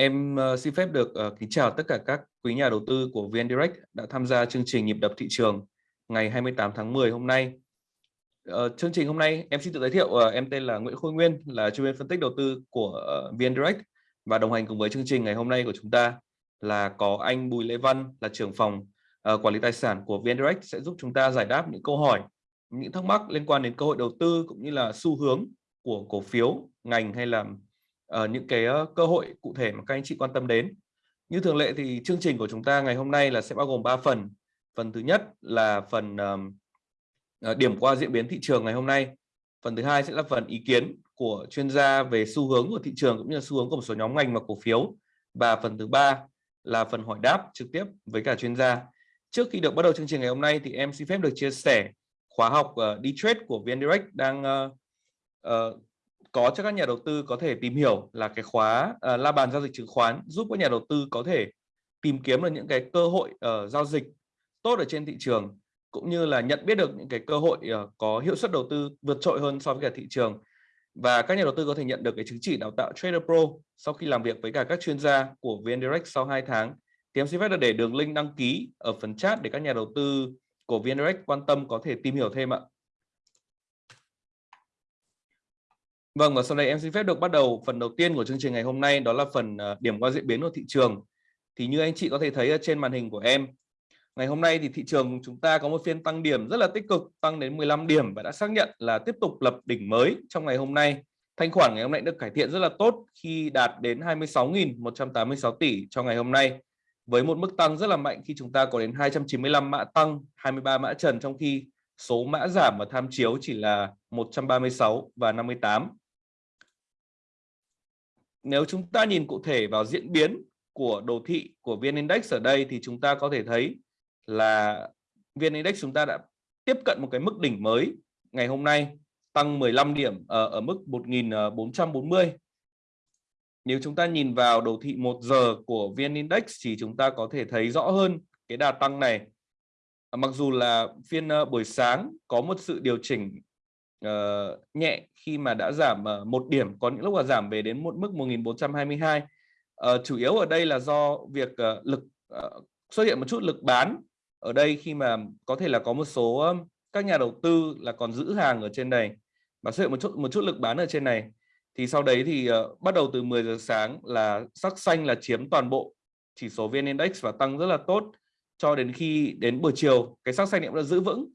Em uh, xin phép được uh, kính chào tất cả các quý nhà đầu tư của VN Direct đã tham gia chương trình nhịp đập thị trường ngày 28 tháng 10 hôm nay. Uh, chương trình hôm nay em xin tự giới thiệu uh, em tên là Nguyễn Khôi Nguyên là chuyên viên phân tích đầu tư của uh, VN Direct và đồng hành cùng với chương trình ngày hôm nay của chúng ta là có anh Bùi Lê Văn là trưởng phòng uh, quản lý tài sản của VN Direct sẽ giúp chúng ta giải đáp những câu hỏi, những thắc mắc liên quan đến cơ hội đầu tư cũng như là xu hướng của cổ phiếu, ngành hay là uh, những cái uh, cơ hội cụ thể mà các anh chị quan tâm đến. Như thường lệ thì chương trình của chúng ta ngày hôm nay là sẽ bao gồm 3 phần. Phần thứ nhất là phần uh, điểm qua diễn biến thị trường ngày hôm nay. Phần thứ hai sẽ là phần ý kiến của chuyên gia về xu hướng của thị trường cũng như là xu hướng của một số nhóm ngành và cổ phiếu. Và phần thứ ba là phần hỏi đáp trực tiếp với cả chuyên gia. Trước khi được bắt đầu chương trình ngày hôm nay thì em xin phép được chia sẻ khóa học ờ, uh, đi trade của VN Direct đang uh, uh, có cho các nhà đầu tư có thể tìm hiểu là cái khóa uh, la bàn giao dịch chứng khoán giúp các nhà đầu tư có thể tìm kiếm được những cái cơ hội uh, giao dịch tốt ở trên thị trường cũng như là nhận biết được những cái cơ hội uh, có hiệu suất đầu tư vượt trội hơn so với cả thị trường và các nhà đầu tư có thể nhận được cái chứng chỉ đào tạo Trader Pro sau khi làm việc với cả các chuyên gia của VN Direct sau 2 tháng thì em xin phép được để đường link đăng ký ở phần chat để các nhà đầu tư của VN Direct quan tâm có thể tìm hiểu thêm ạ. Vâng và sau đây em xin phép được bắt đầu phần đầu tiên của chương trình ngày hôm nay đó là phần ờ, điểm qua diễn biến của thị trường. Thì như anh chị có thể thấy ở trên màn hình của em, ngày hôm nay thì thị trường chúng ta có một phiên tăng điểm rất là tích cực, tăng đến 15 điểm và đã xác nhận là tiếp tục lập đỉnh mới trong ngày hôm nay. Thanh khoản ngày hôm nay được cải thiện rất là tốt khi đạt đến 26.186 tỷ cho ngày hôm nay với một mức tăng rất là mạnh khi chúng ta có đến 295 mã tăng, 23 mã trần trong khi số mã giảm và tham chiếu chỉ là 136 và 58 nếu chúng ta nhìn cụ thể vào diễn biến của đồ thị của VN Index ở đây thì chúng ta có thể thấy là VN Index chúng ta đã tiếp cận một cái mức đỉnh mới ngày hôm nay tăng 15 điểm ở, ở mức 1440. Ờ, nếu chúng ta nhìn vào đồ thị 1 giờ của VN Index thì chúng ta có thể thấy rõ hơn cái đà tăng này. Mặc dù là phiên ờ, buổi sáng có một sự điều chỉnh uh, nhẹ khi mà đã giảm uh, một điểm có những lúc là giảm về đến một mức 1422 uh, ờ, chủ yếu ở đây là do việc uh, lực uh, xuất hiện một chút lực bán ở đây khi mà có thể là có một số um, các nhà đầu tư là còn giữ hàng ở trên này và xuất hiện một chút một chút lực bán ở trên này. Thì sau đấy thì uh, bắt đầu từ 10 giờ sáng là sắc xanh là chiếm toàn bộ chỉ số VN Index và tăng rất là tốt cho đến khi đến buổi chiều. Cái sắc xanh cũng đã giữ vững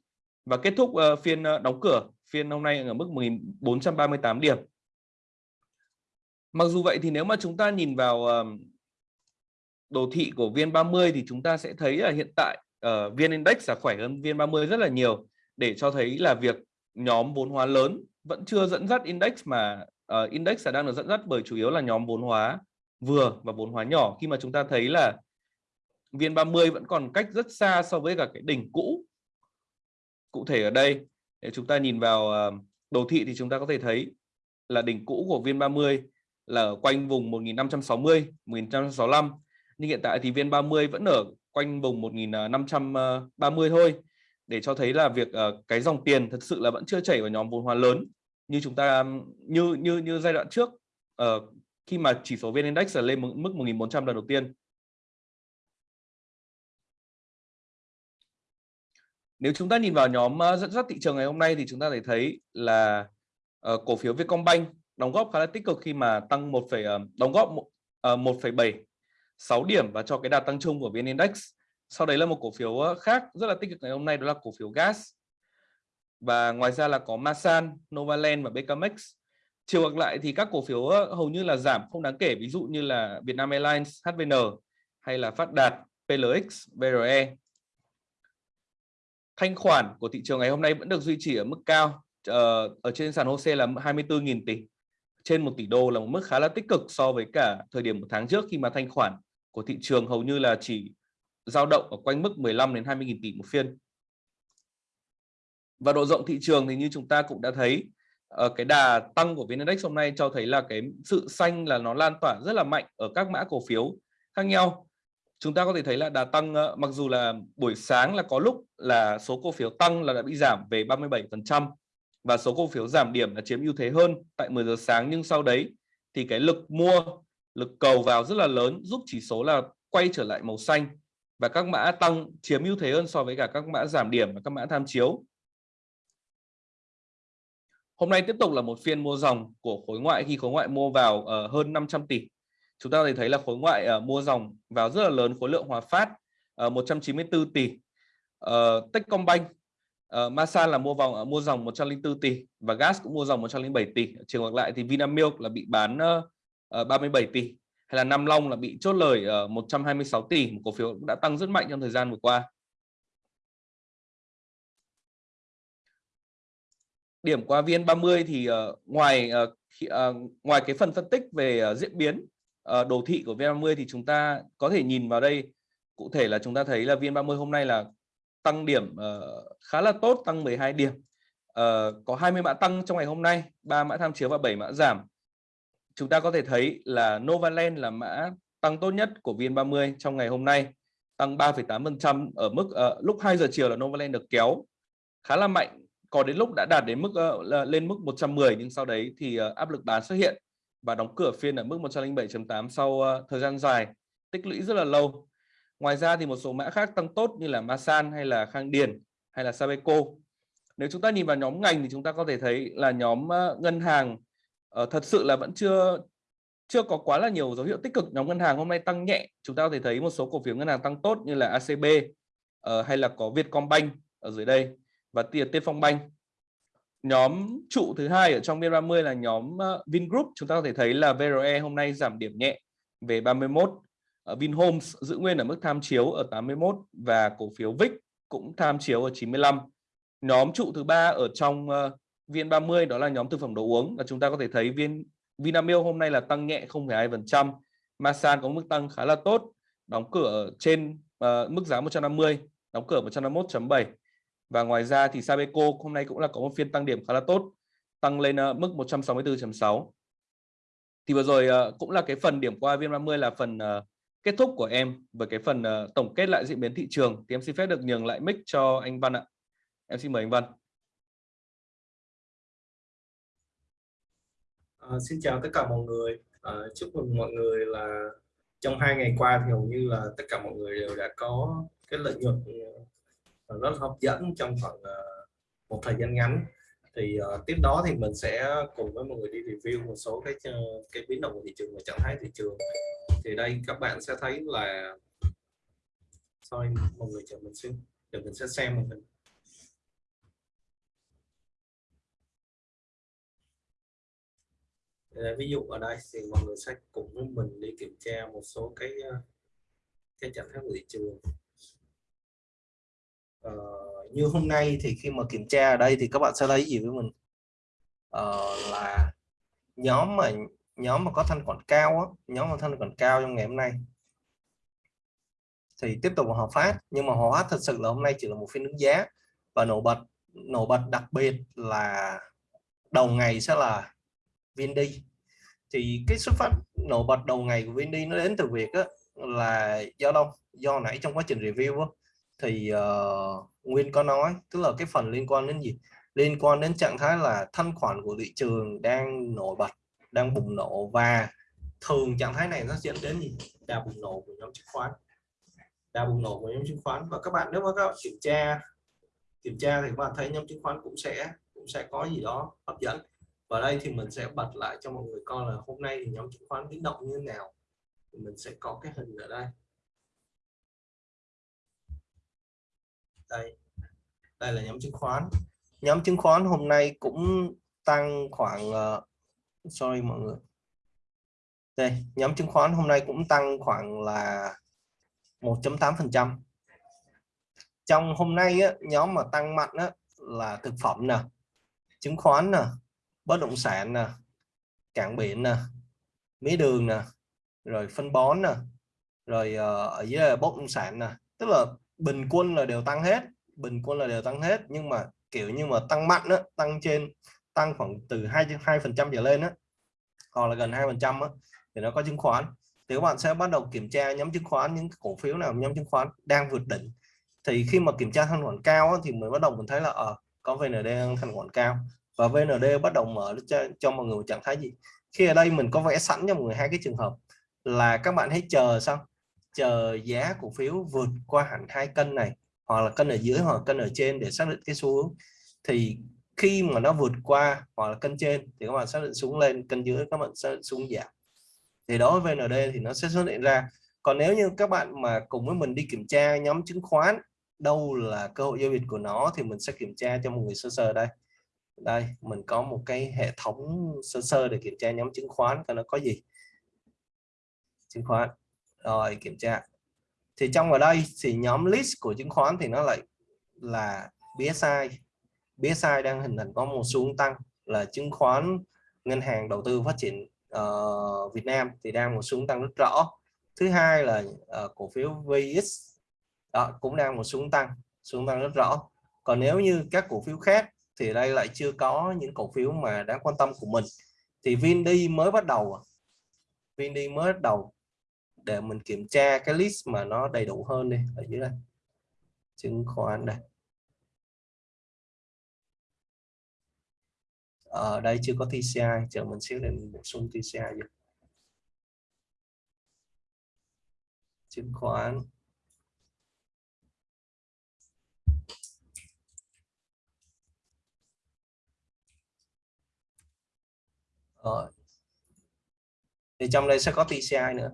và kết thúc uh, phiên uh, đóng cửa phiên hôm nay ở mức 1438 điểm. Mặc dù vậy thì nếu mà chúng ta nhìn vào ờ, đồ thị của VN30 thì chúng ta sẽ thấy là hiện tại uh, VN Index là khỏe hơn VN30 rất là nhiều để cho thấy là việc nhóm vốn hóa lớn vẫn chưa dẫn dắt index mà uh, index là đang được dẫn dắt bởi chủ yếu là nhóm vốn hóa vừa và vốn hóa nhỏ khi mà chúng ta thấy là VN30 vẫn còn cách rất xa so với cả cái đỉnh cũ cụ thể ở đây nếu chúng ta nhìn vào ờ, đồ thị thì chúng ta có thể thấy là đỉnh cũ của viên 30 là ở quanh vùng 1560 1565 nhưng hiện tại thì viên 30 vẫn ở quanh vùng 1530 thôi. Để cho thấy là việc ờ, cái dòng tiền thật sự là vẫn chưa chảy vào nhóm vốn hóa lớn. Như chúng ta như như như giai đoạn trước ờ, khi mà chỉ số VN Index là lên mức 1400 lần đầu tiên. Nếu chúng ta nhìn vào nhóm ờ, dẫn dắt thị trường ngày hôm nay thì chúng ta thể thấy là uh, cổ phiếu Vietcombank đóng góp khá là tích cực khi mà tăng 1, uh, ờ, đóng góp uh, 1,7 6 điểm và cho cái đà tăng chung của VN Index. Sau đấy là một cổ phiếu khác rất là tích cực ngày hôm nay đó là cổ phiếu gas. Và ngoài ra là có Masan, Novaland và Becamex. Chiều ngược lại thì các cổ phiếu hầu như là giảm không đáng kể ví dụ như là Vietnam Airlines, HVN hay là Phát Đạt, PLX, BRE thanh khoản của thị trường ngày hôm nay vẫn được duy trì ở mức cao ờ, ở trên sàn HOSE là 24.000 tỷ, trên 1 tỷ đô là một mức khá là tích cực so với cả thời điểm một tháng trước khi mà thanh khoản của thị trường hầu như là chỉ dao động ở quanh mức 15 đến 20.000 tỷ một phiên. Và độ rộng thị trường thì như chúng ta cũng đã thấy ờ, cái đà tăng của VN Index hôm nay cho thấy là cái sự xanh là nó lan tỏa rất là mạnh ở các mã cổ phiếu khác nhau chúng ta có thể thấy là đà tăng ờ, mặc dù là buổi sáng là có lúc là số cổ phiếu tăng là đã bị giảm về 37% và số cổ phiếu giảm điểm là chiếm ưu thế hơn tại 10 giờ sáng nhưng sau đấy thì cái lực mua lực cầu vào rất là lớn giúp chỉ số là quay trở lại màu xanh và các mã tăng chiếm ưu thế hơn so với cả các mã giảm điểm và các mã tham chiếu. Hôm nay tiếp tục là một phiên mua dòng của khối ngoại khi khối ngoại mua vào uh, hơn 500 tỷ. Chúng ta có thể thấy là khối ngoại uh, mua dòng vào rất là lớn khối lượng hòa phát ờ, uh, 194 tỷ. Uh, Techcombank uh, Masan là mua vòng uh, mua dòng 104 tỷ và gas cũng mua dòng 107 tỷ. Trường ngược lại thì Vinamilk là bị bán uh, uh, 37 tỷ hay là Nam Long là bị chốt lời uh, 126 tỷ, một cổ phiếu đã tăng rất mạnh trong thời gian vừa qua. Điểm qua VN30 thì uh, ngoài uh, uh, ngoài cái phần phân tích về uh, diễn biến Ờ, đồ thị của VN30 thì chúng ta có thể nhìn vào đây. Cụ thể là chúng ta thấy là VN30 hôm nay là tăng điểm uh, khá là tốt tăng 12 điểm. Uh, có 20 mã tăng trong ngày hôm nay 3 mã tham chiếu và 7 mã giảm. Chúng ta có thể thấy là Novaland là mã tăng tốt nhất của VN30 trong ngày hôm nay tăng 3,8% ở mức uh, lúc 2 giờ chiều là Novaland được kéo khá là mạnh. Có đến lúc đã đạt đến mức uh, lên mức 110 nhưng sau đấy thì uh, áp lực bán xuất hiện và đóng cửa phiên ở mức 107.8 sau ờ, thời gian dài, tích lũy rất là lâu. Ngoài ra thì một số mã khác tăng tốt như là Masan hay là Khang Điền hay là Sabeco. Nếu chúng ta nhìn vào nhóm ngành thì chúng ta có thể thấy là nhóm ờ, ngân hàng ờ, thật sự là vẫn chưa chưa có quá là nhiều dấu hiệu tích cực nhóm ngân hàng hôm nay tăng nhẹ, chúng ta có thể thấy một số cổ phiếu ngân hàng tăng tốt như là ACB hay là có Vietcombank ở dưới đây và tiền Tiên Phong Bank nhóm trụ thứ hai ở trong VN30 là nhóm uh, Vingroup. Chúng ta có thể thấy là VRE hôm nay giảm điểm nhẹ về 31 uh, ờ, Vinhomes giữ nguyên ở mức tham chiếu ở 81 và cổ phiếu VIX cũng tham chiếu ở 95 nhóm trụ thứ ba ở trong ờ, uh, VN30 đó là nhóm thực phẩm đồ uống và chúng ta có thể thấy viên Vinamilk hôm nay là tăng nhẹ 0,2%, Masan có mức tăng khá là tốt, đóng cửa trên uh, mức giá 150, đóng cửa 151.7 và ngoài ra thì Sabeco hôm nay cũng là có một phiên tăng điểm khá là tốt, tăng lên ờ, mức 164.6. Thì vừa rồi ờ, cũng là cái phần điểm qua VN30 là phần ờ, kết thúc của em với cái phần tổng kết lại diễn biến thị trường thì em xin phép được nhường lại mic cho anh Văn ạ. Em xin mời anh Văn. À, xin chào tất cả mọi người. À, chúc mừng mọi người là trong hai ngày qua thì hầu như là tất cả mọi người đều đã có cái lợi nhuận rất hấp dẫn trong khoảng uh, ờ, một thời gian ngắn. Thì uh, tiếp đó thì mình sẽ cùng với mọi người đi review một số cái ờ, cái biến động của thị trường và trạng thái thị trường. Thì đây các bạn sẽ thấy là sorry mọi người chờ mình xin để mình sẽ xem một mình ví dụ ở đây thì mọi người sẽ cùng với mình đi kiểm tra một số cái cái trạng thái của thị trường Ờ, như hôm nay thì khi mà kiểm tra ở đây thì các bạn sẽ thấy gì với mình? Uh, là nhóm mà nhóm mà có thanh khoản cao á, nhóm mà thanh khoản cao trong ngày hôm nay. Thì tiếp tục họ phát nhưng mà họ phát thật sự là hôm nay chỉ là một phiên đứng giá. Và nổi bật nổi bật đặc biệt là đầu ngày sẽ là Vindy thì cái xuất phát nổi bật đầu ngày của Vindy nó đến từ việc á, là do đâu? Do nãy trong quá trình review á, thì uh, Nguyên có nói tức là cái phần liên quan đến gì? Liên quan đến trạng thái là thanh khoản của thị trường đang nổi bật đang bùng nổ và thường trạng thái này nó dẫn đến gì? Đà bùng nổ của nhóm chứng khoán. Đà bùng nổ của nhóm chứng khoán. Và các bạn nếu mà các bạn kiểm tra kiểm tra thì các bạn thấy nhóm chứng khoán cũng sẽ cũng sẽ có gì đó hấp dẫn. Và đây thì mình sẽ bật lại cho mọi người coi là hôm nay thì nhóm chứng khoán biến động như thế nào. Thì mình sẽ có cái hình ở đây. Đây. Đây là nhóm chứng khoán. Nhóm chứng khoán hôm nay cũng tăng khoảng uh, sorry mọi người. Đây nhóm chứng khoán hôm nay cũng tăng khoảng là 1.8 phần trăm. Trong hôm nay á, nhóm mà tăng mạnh á, là thực phẩm nè chứng khoán nè bất động sản nè cảng biển nè mía đường nè rồi phân bón nè rồi uh, ở dưới là bất động sản nè. Tức là bình quân là đều tăng hết bình quân là đều tăng hết. Nhưng mà kiểu như mà tăng mạnh đó, tăng trên tăng khoảng từ hai hai phần trăm trở lên á hoặc là gần hai phần trăm thì nó có chứng khoán. Thì các bạn sẽ bắt đầu kiểm tra nhóm chứng khoán những cổ phiếu nào nhóm chứng khoán đang vượt đỉnh. Thì khi mà kiểm tra thanh khoản cao á, thì mới bắt đầu mình thấy là ở à, có VND đang thanh khoản cao. Và VND bắt đầu mở cho, cho mọi người trạng thái gì? Khi ở đây mình có vẽ sẵn cho mọi người hai cái trường hợp là các bạn hãy chờ xong chờ giá cổ phiếu vượt qua hẳn hai cân này, hoặc là cân ở dưới, hoặc cân ở trên để xác định cái xu hướng. Thì khi mà nó vượt qua hoặc là cân trên thì các bạn xác định xuống lên, cân dưới các bạn xác định xuống giảm. Thì đối với VND thì nó sẽ xuất hiện ra. Còn nếu như các bạn mà cùng với mình đi kiểm tra nhóm chứng khoán, đâu là cơ hội giao dịch của nó thì mình sẽ kiểm tra cho một người sơ sơ đây. Đây, mình có một cái hệ thống sơ sơ để kiểm tra nhóm chứng khoán coi nó có gì. Chứng khoán rồi kiểm tra. Thì trong ở đây thì nhóm list của chứng khoán thì nó lại là BSI BSI đang hình thành có một xu tăng là chứng khoán ngân hàng đầu tư phát triển uh, Việt Nam thì đang một xu tăng rất rõ. Thứ hai là uh, cổ phiếu VX đó, cũng đang một xu tăng xu tăng rất rõ. Còn nếu như các cổ phiếu khác thì đây lại chưa có những cổ phiếu mà đáng quan tâm của mình. Thì Vindi mới bắt đầu à. Vindi mới bắt đầu để mình kiểm tra cái list mà nó đầy đủ hơn đi, ở dưới đây. Chứng khoán đây. Ở đây chưa có TCI chờ mình xíu để mình bổ sung TCI vô. Chứng khoán. Rồi thì trong đây sẽ có TCI nữa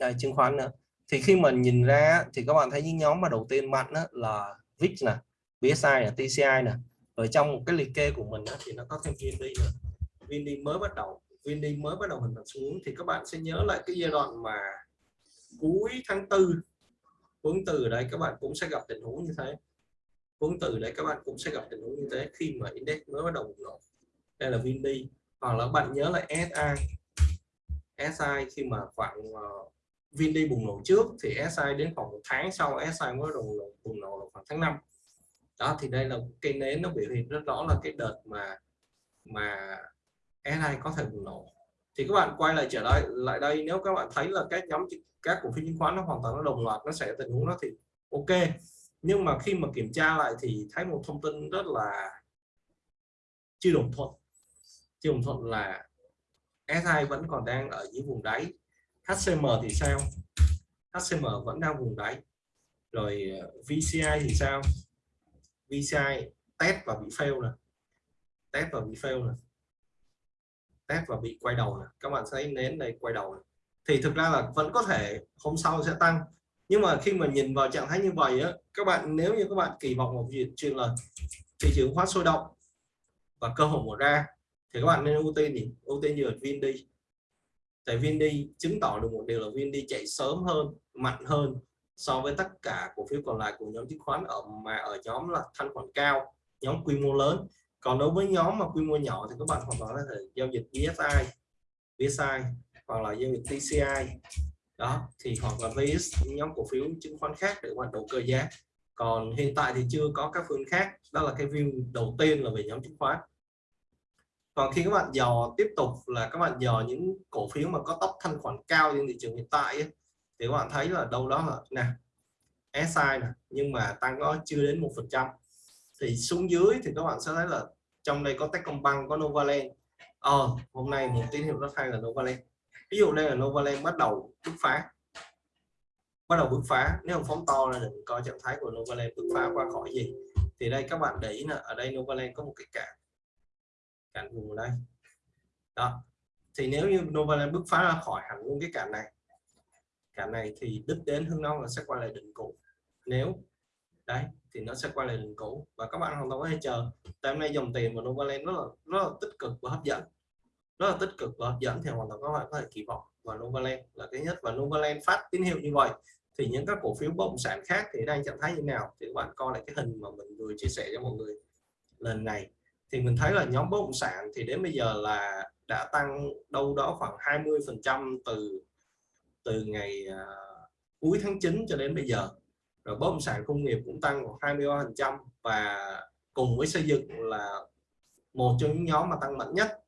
à, chứng khoán nữa. Thì khi mình nhìn ra thì các bạn thấy những nhóm mà đầu tiên mạnh đó là VIX nè VSI nè TCI nè. Ở trong một cái liệt kê của mình đó, thì nó có thêm VND nữa. VND mới bắt đầu VND mới bắt đầu hình thành xuống. Thì các bạn sẽ nhớ lại cái giai đoạn mà cuối tháng tư hướng từ đấy các bạn cũng sẽ gặp tình huống như thế. Hướng từ đấy các bạn cũng sẽ gặp tình huống như thế khi mà index mới bắt đầu bùng nổ. Đây là VND hoặc là bạn nhớ lại SI SI khi mà khoảng ờ, uh, bùng nổ trước thì SI đến khoảng một tháng sau SI mới bùng nổ, bùng nổ là khoảng tháng 5 đó thì đây là cây nến nó biểu hiện rất rõ là cái đợt mà mà SI có thể bùng nổ. Thì các bạn quay lại trở lại lại đây nếu các bạn thấy là các nhóm các cổ phiếu chứng khoán nó hoàn toàn nó đồng loạt nó sẽ tình huống đó thì ok. Nhưng mà khi mà kiểm tra lại thì thấy một thông tin rất là chưa đồng thuận. Chưa đồng thuận là SI vẫn còn đang ở dưới vùng đáy. HCM thì sao? HCM vẫn đang vùng đáy. Rồi ờ, VCI thì sao? VCI test và bị fail nè. Test và bị fail nè. Test và bị quay đầu nè. Các bạn thấy nến này quay đầu này. thì thực ra là vẫn có thể hôm sau sẽ tăng. Nhưng mà khi mà nhìn vào trạng thái như vậy á, các bạn, nếu như các bạn kỳ vọng một chuyện chuyện là thị trường khoát sôi động và cơ hội mở ra, thì các bạn nên ưu tiên gì? Ưu tiên như đi tại VND chứng tỏ được một điều là VND chạy sớm hơn mạnh hơn so với tất cả cổ phiếu còn lại của nhóm chứng khoán ở mà ở nhóm là thanh khoản cao nhóm quy mô lớn. Còn đối với nhóm mà quy mô nhỏ thì các bạn hoàn toàn có thể giao dịch VSI, VSI hoặc là giao dịch TCI đó thì hoặc là VS nhóm cổ phiếu chứng khoán khác để hoạt động cơ giá. Còn hiện tại thì chưa có các phương khác. Đó là cái view đầu tiên là về nhóm chứng khoán còn khi các bạn dò tiếp tục là các bạn dò những cổ phiếu mà có tốc thanh khoản cao trên thị trường hiện tại ấy, thì các bạn thấy là đâu đó là nè SI nè nhưng mà tăng có chưa đến một phần trăm. Thì xuống dưới thì các bạn sẽ thấy là trong đây có Techcombank có Novaland. Ờ hôm nay một tín hiệu rất hay là Novaland. Ví dụ đây là Novaland bắt đầu bứt phá. Bắt đầu bứt phá. Nếu không phóng to là đừng coi trạng thái của Novaland bứt phá qua khỏi gì. Thì đây các bạn để ý là ở đây Novaland có một cái cản cản vùng ở đây. Đó, thì nếu như Novaland bứt phá ra khỏi hẳn luôn cái cản này cản này thì đích đến hướng nông là sẽ quay lại đỉnh cũ. Nếu, đấy, thì nó sẽ quay lại đỉnh cũ. Và các bạn hoàn toàn có thể chờ, tại hôm nay dòng tiền của Novaland rất là rất là tích cực và hấp dẫn. Rất là tích cực và hấp dẫn thì hoàn toàn các bạn có thể kỳ vọng. Vào Novaland là cái nhất. Và Novaland phát tín hiệu như vậy, thì những các cổ phiếu bất động sản khác thì đang trạng thái như nào? Thì các bạn coi lại cái hình mà mình vừa chia sẻ cho mọi người lần này thì mình thấy là nhóm bất động sản thì đến bây giờ là đã tăng đâu đó khoảng 20 phần trăm từ từ ngày uh, cuối tháng 9 cho đến bây giờ. Rồi bất động sản công nghiệp cũng tăng khoảng 23 phần trăm và cùng với xây dựng là một trong những nhóm mà tăng mạnh nhất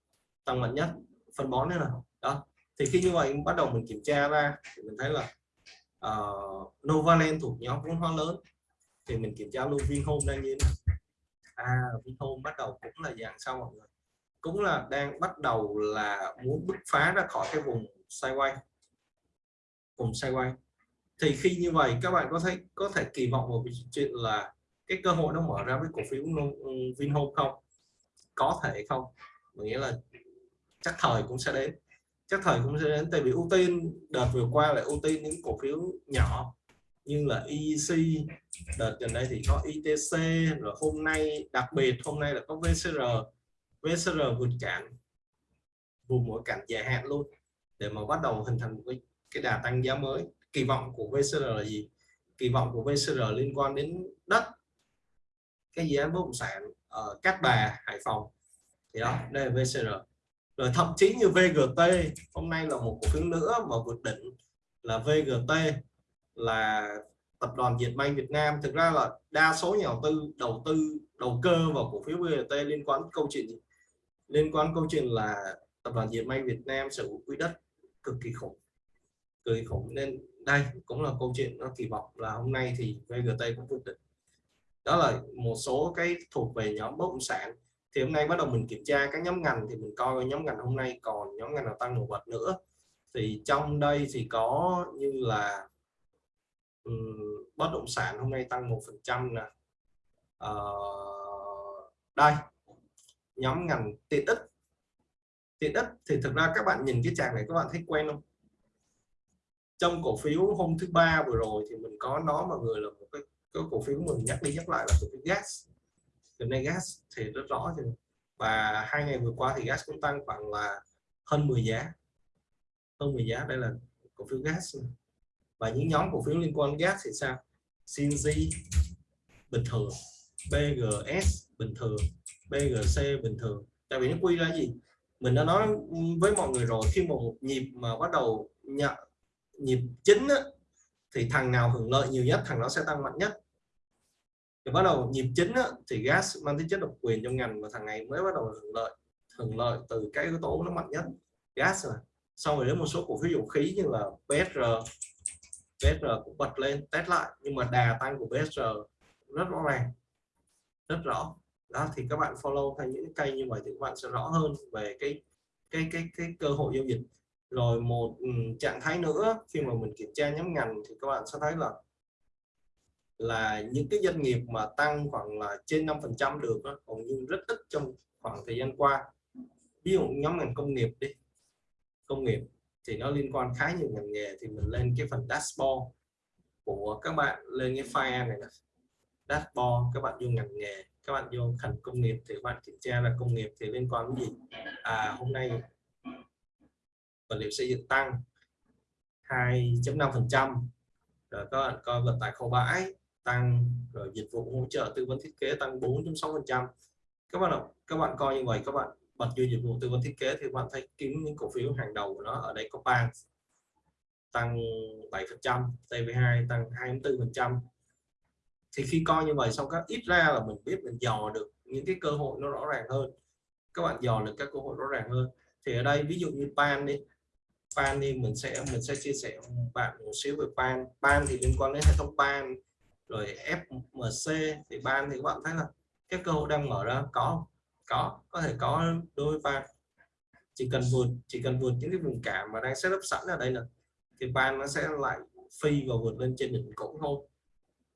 tăng mạnh nhất phân bón nữa nào đó. Thì khi như vậy bắt đầu mình kiểm tra ra thì mình thấy là uh, Novaland thuộc nhóm vốn hóa lớn. Thì mình kiểm tra luôn Vinhome đang như thế nào à Vinhome bắt đầu cũng là dạng sau mọi người. Cũng là đang bắt đầu là muốn bứt phá ra khỏi cái vùng sideways vùng sideways thì khi như vậy, các bạn có thấy, có thể kỳ vọng vào chuyện là cái cơ hội nó mở ra với cổ phiếu Vinhome không? Có thể không? Nghĩa là chắc thời cũng sẽ đến. Chắc thời cũng sẽ đến, tại vì ưu tiên đợt vừa qua là ưu tiên những cổ phiếu nhỏ như là EC đợt gần đây thì có ITC rồi hôm nay đặc biệt hôm nay là có VCR VCR vượt cản vùng mỗi cản dài hạn luôn để mà bắt đầu hình thành một cái, cái đà tăng giá mới. Kỳ vọng của VCR là gì? Kỳ vọng của VCR liên quan đến đất cái dự án bất động sản ở Cát Bà Hải Phòng. Thì đó đây là VCR rồi thậm chí như VGT hôm nay là một cổ phiếu nữa mà vượt đỉnh là VGT là tập đoàn Diệt May Việt Nam. Thực ra là đa số nhà đầu tư đầu tư, đầu cơ vào cổ phiếu VGT liên quan câu chuyện gì? liên quan câu chuyện là tập đoàn Diệt May Việt Nam sở hữu quỹ đất cực kỳ khủng, cực kỳ khủng. Nên đây cũng là câu chuyện nó kỳ vọng là hôm nay thì VGT cũng vượt đỉnh đó là một số cái thuộc về nhóm bất động sản. Thì hôm nay bắt đầu mình kiểm tra các nhóm ngành thì mình coi nhóm ngành hôm nay còn nhóm ngành nào tăng nổi bật nữa. Thì trong đây thì có như là um, bất động sản hôm nay tăng một phần trăm nè. Uh, đây nhóm ngành tiện ích. Tiện ích thì thực ra các bạn nhìn cái chart này các bạn thấy quen không? Trong cổ phiếu hôm thứ ba vừa rồi thì mình có nó mọi người là một cái, cái cổ phiếu mình nhắc đi nhắc lại là cổ phiếu gas. Hiện nay gas thì rất rõ rồi và hai ngày vừa qua thì gas cũng tăng khoảng là hơn 10 giá. Hơn 10 giá đây là cổ phiếu gas và những nhóm cổ phiếu liên quan gas thì sao? CNG bình thường BGS bình thường BGC bình thường. Tại vì nó quy ra gì? Mình đã nói với mọi người rồi khi một nhịp mà bắt đầu nhận nhịp chính á, thì thằng nào hưởng lợi nhiều nhất thằng đó sẽ tăng mạnh nhất. Thì bắt đầu nhịp chính á, thì gas mang tính chất độc quyền trong ngành và thằng này mới bắt đầu hưởng lợi. Hưởng lợi từ cái yếu tố nó mạnh nhất gas rồi xong rồi đến một số cổ phiếu dầu khí như là BSR BSR cũng bật lên test lại. Nhưng mà đà tăng của BSR rất rõ ràng rất rõ. Đó thì các bạn follow theo những cây như vậy thì các bạn sẽ rõ hơn về cái cái cái cái cơ hội giao dịch. Rồi một um, trạng thái nữa khi mà mình kiểm tra nhóm ngành thì các bạn sẽ thấy là là những cái doanh nghiệp mà tăng khoảng là trên 5% được đó, còn như rất ít trong khoảng thời gian qua. Ví dụ nhóm ngành công nghiệp đi công nghiệp thì nó liên quan khá nhiều ngành nghề, thì mình lên cái phần dashboard của các bạn, lên cái file này nè. Dashboard, các bạn vô ngành nghề, các bạn vô thành công nghiệp thì các bạn kiểm tra là công nghiệp thì liên quan đến gì? À hôm nay vật liệu xây dựng tăng 2.5 phần trăm, rồi các bạn coi vận tải kho bãi tăng, rồi dịch vụ hỗ trợ tư vấn thiết kế tăng 4.6 phần trăm. Các bạn các bạn coi như vậy, các bạn hoặc như dịch vụ tư vấn thiết kế thì bạn thấy kiếm những cổ phiếu hàng đầu của nó. Ở đây có ban tăng 7 phần trăm TV2 tăng 24 phần trăm. Thì khi coi như vậy xong các ít ra là mình biết mình dò được những cái cơ hội nó rõ ràng hơn. Các bạn dò được các cơ hội rõ ràng hơn. Thì ở đây ví dụ như pan đi. Pan đi mình sẽ mình sẽ chia sẻ bạn một xíu về pan pan thì liên quan đến hệ thống pan rồi FMC thì ban thì các bạn thấy là cái cơ hội đang mở ra có có có thể có đôi ban chỉ cần vượt chỉ cần vượt những cái vùng cản mà đang setup sẵn ở đây là thì ban nó sẽ lại phi và vượt lên trên đỉnh cũ thôi.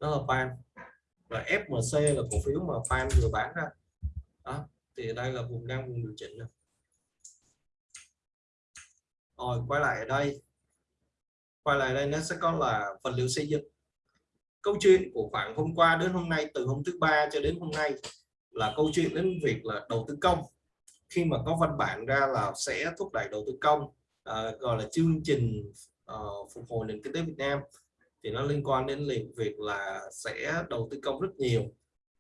Đó là ban và FMC là cổ phiếu mà ban vừa bán ra. Đó, thì đây là vùng đang vùng điều chỉnh này. rồi, quay lại ở đây. Quay lại đây nó sẽ có là vật liệu xây dựng. Câu chuyện của khoảng hôm qua đến hôm nay, từ hôm thứ ba cho đến hôm nay là câu chuyện đến việc là đầu tư công. Khi mà có văn bản ra là sẽ thúc đẩy đầu tư công uh, gọi là chương trình uh, phục hồi nền kinh tế Việt Nam thì nó liên quan đến việc là sẽ đầu tư công rất nhiều.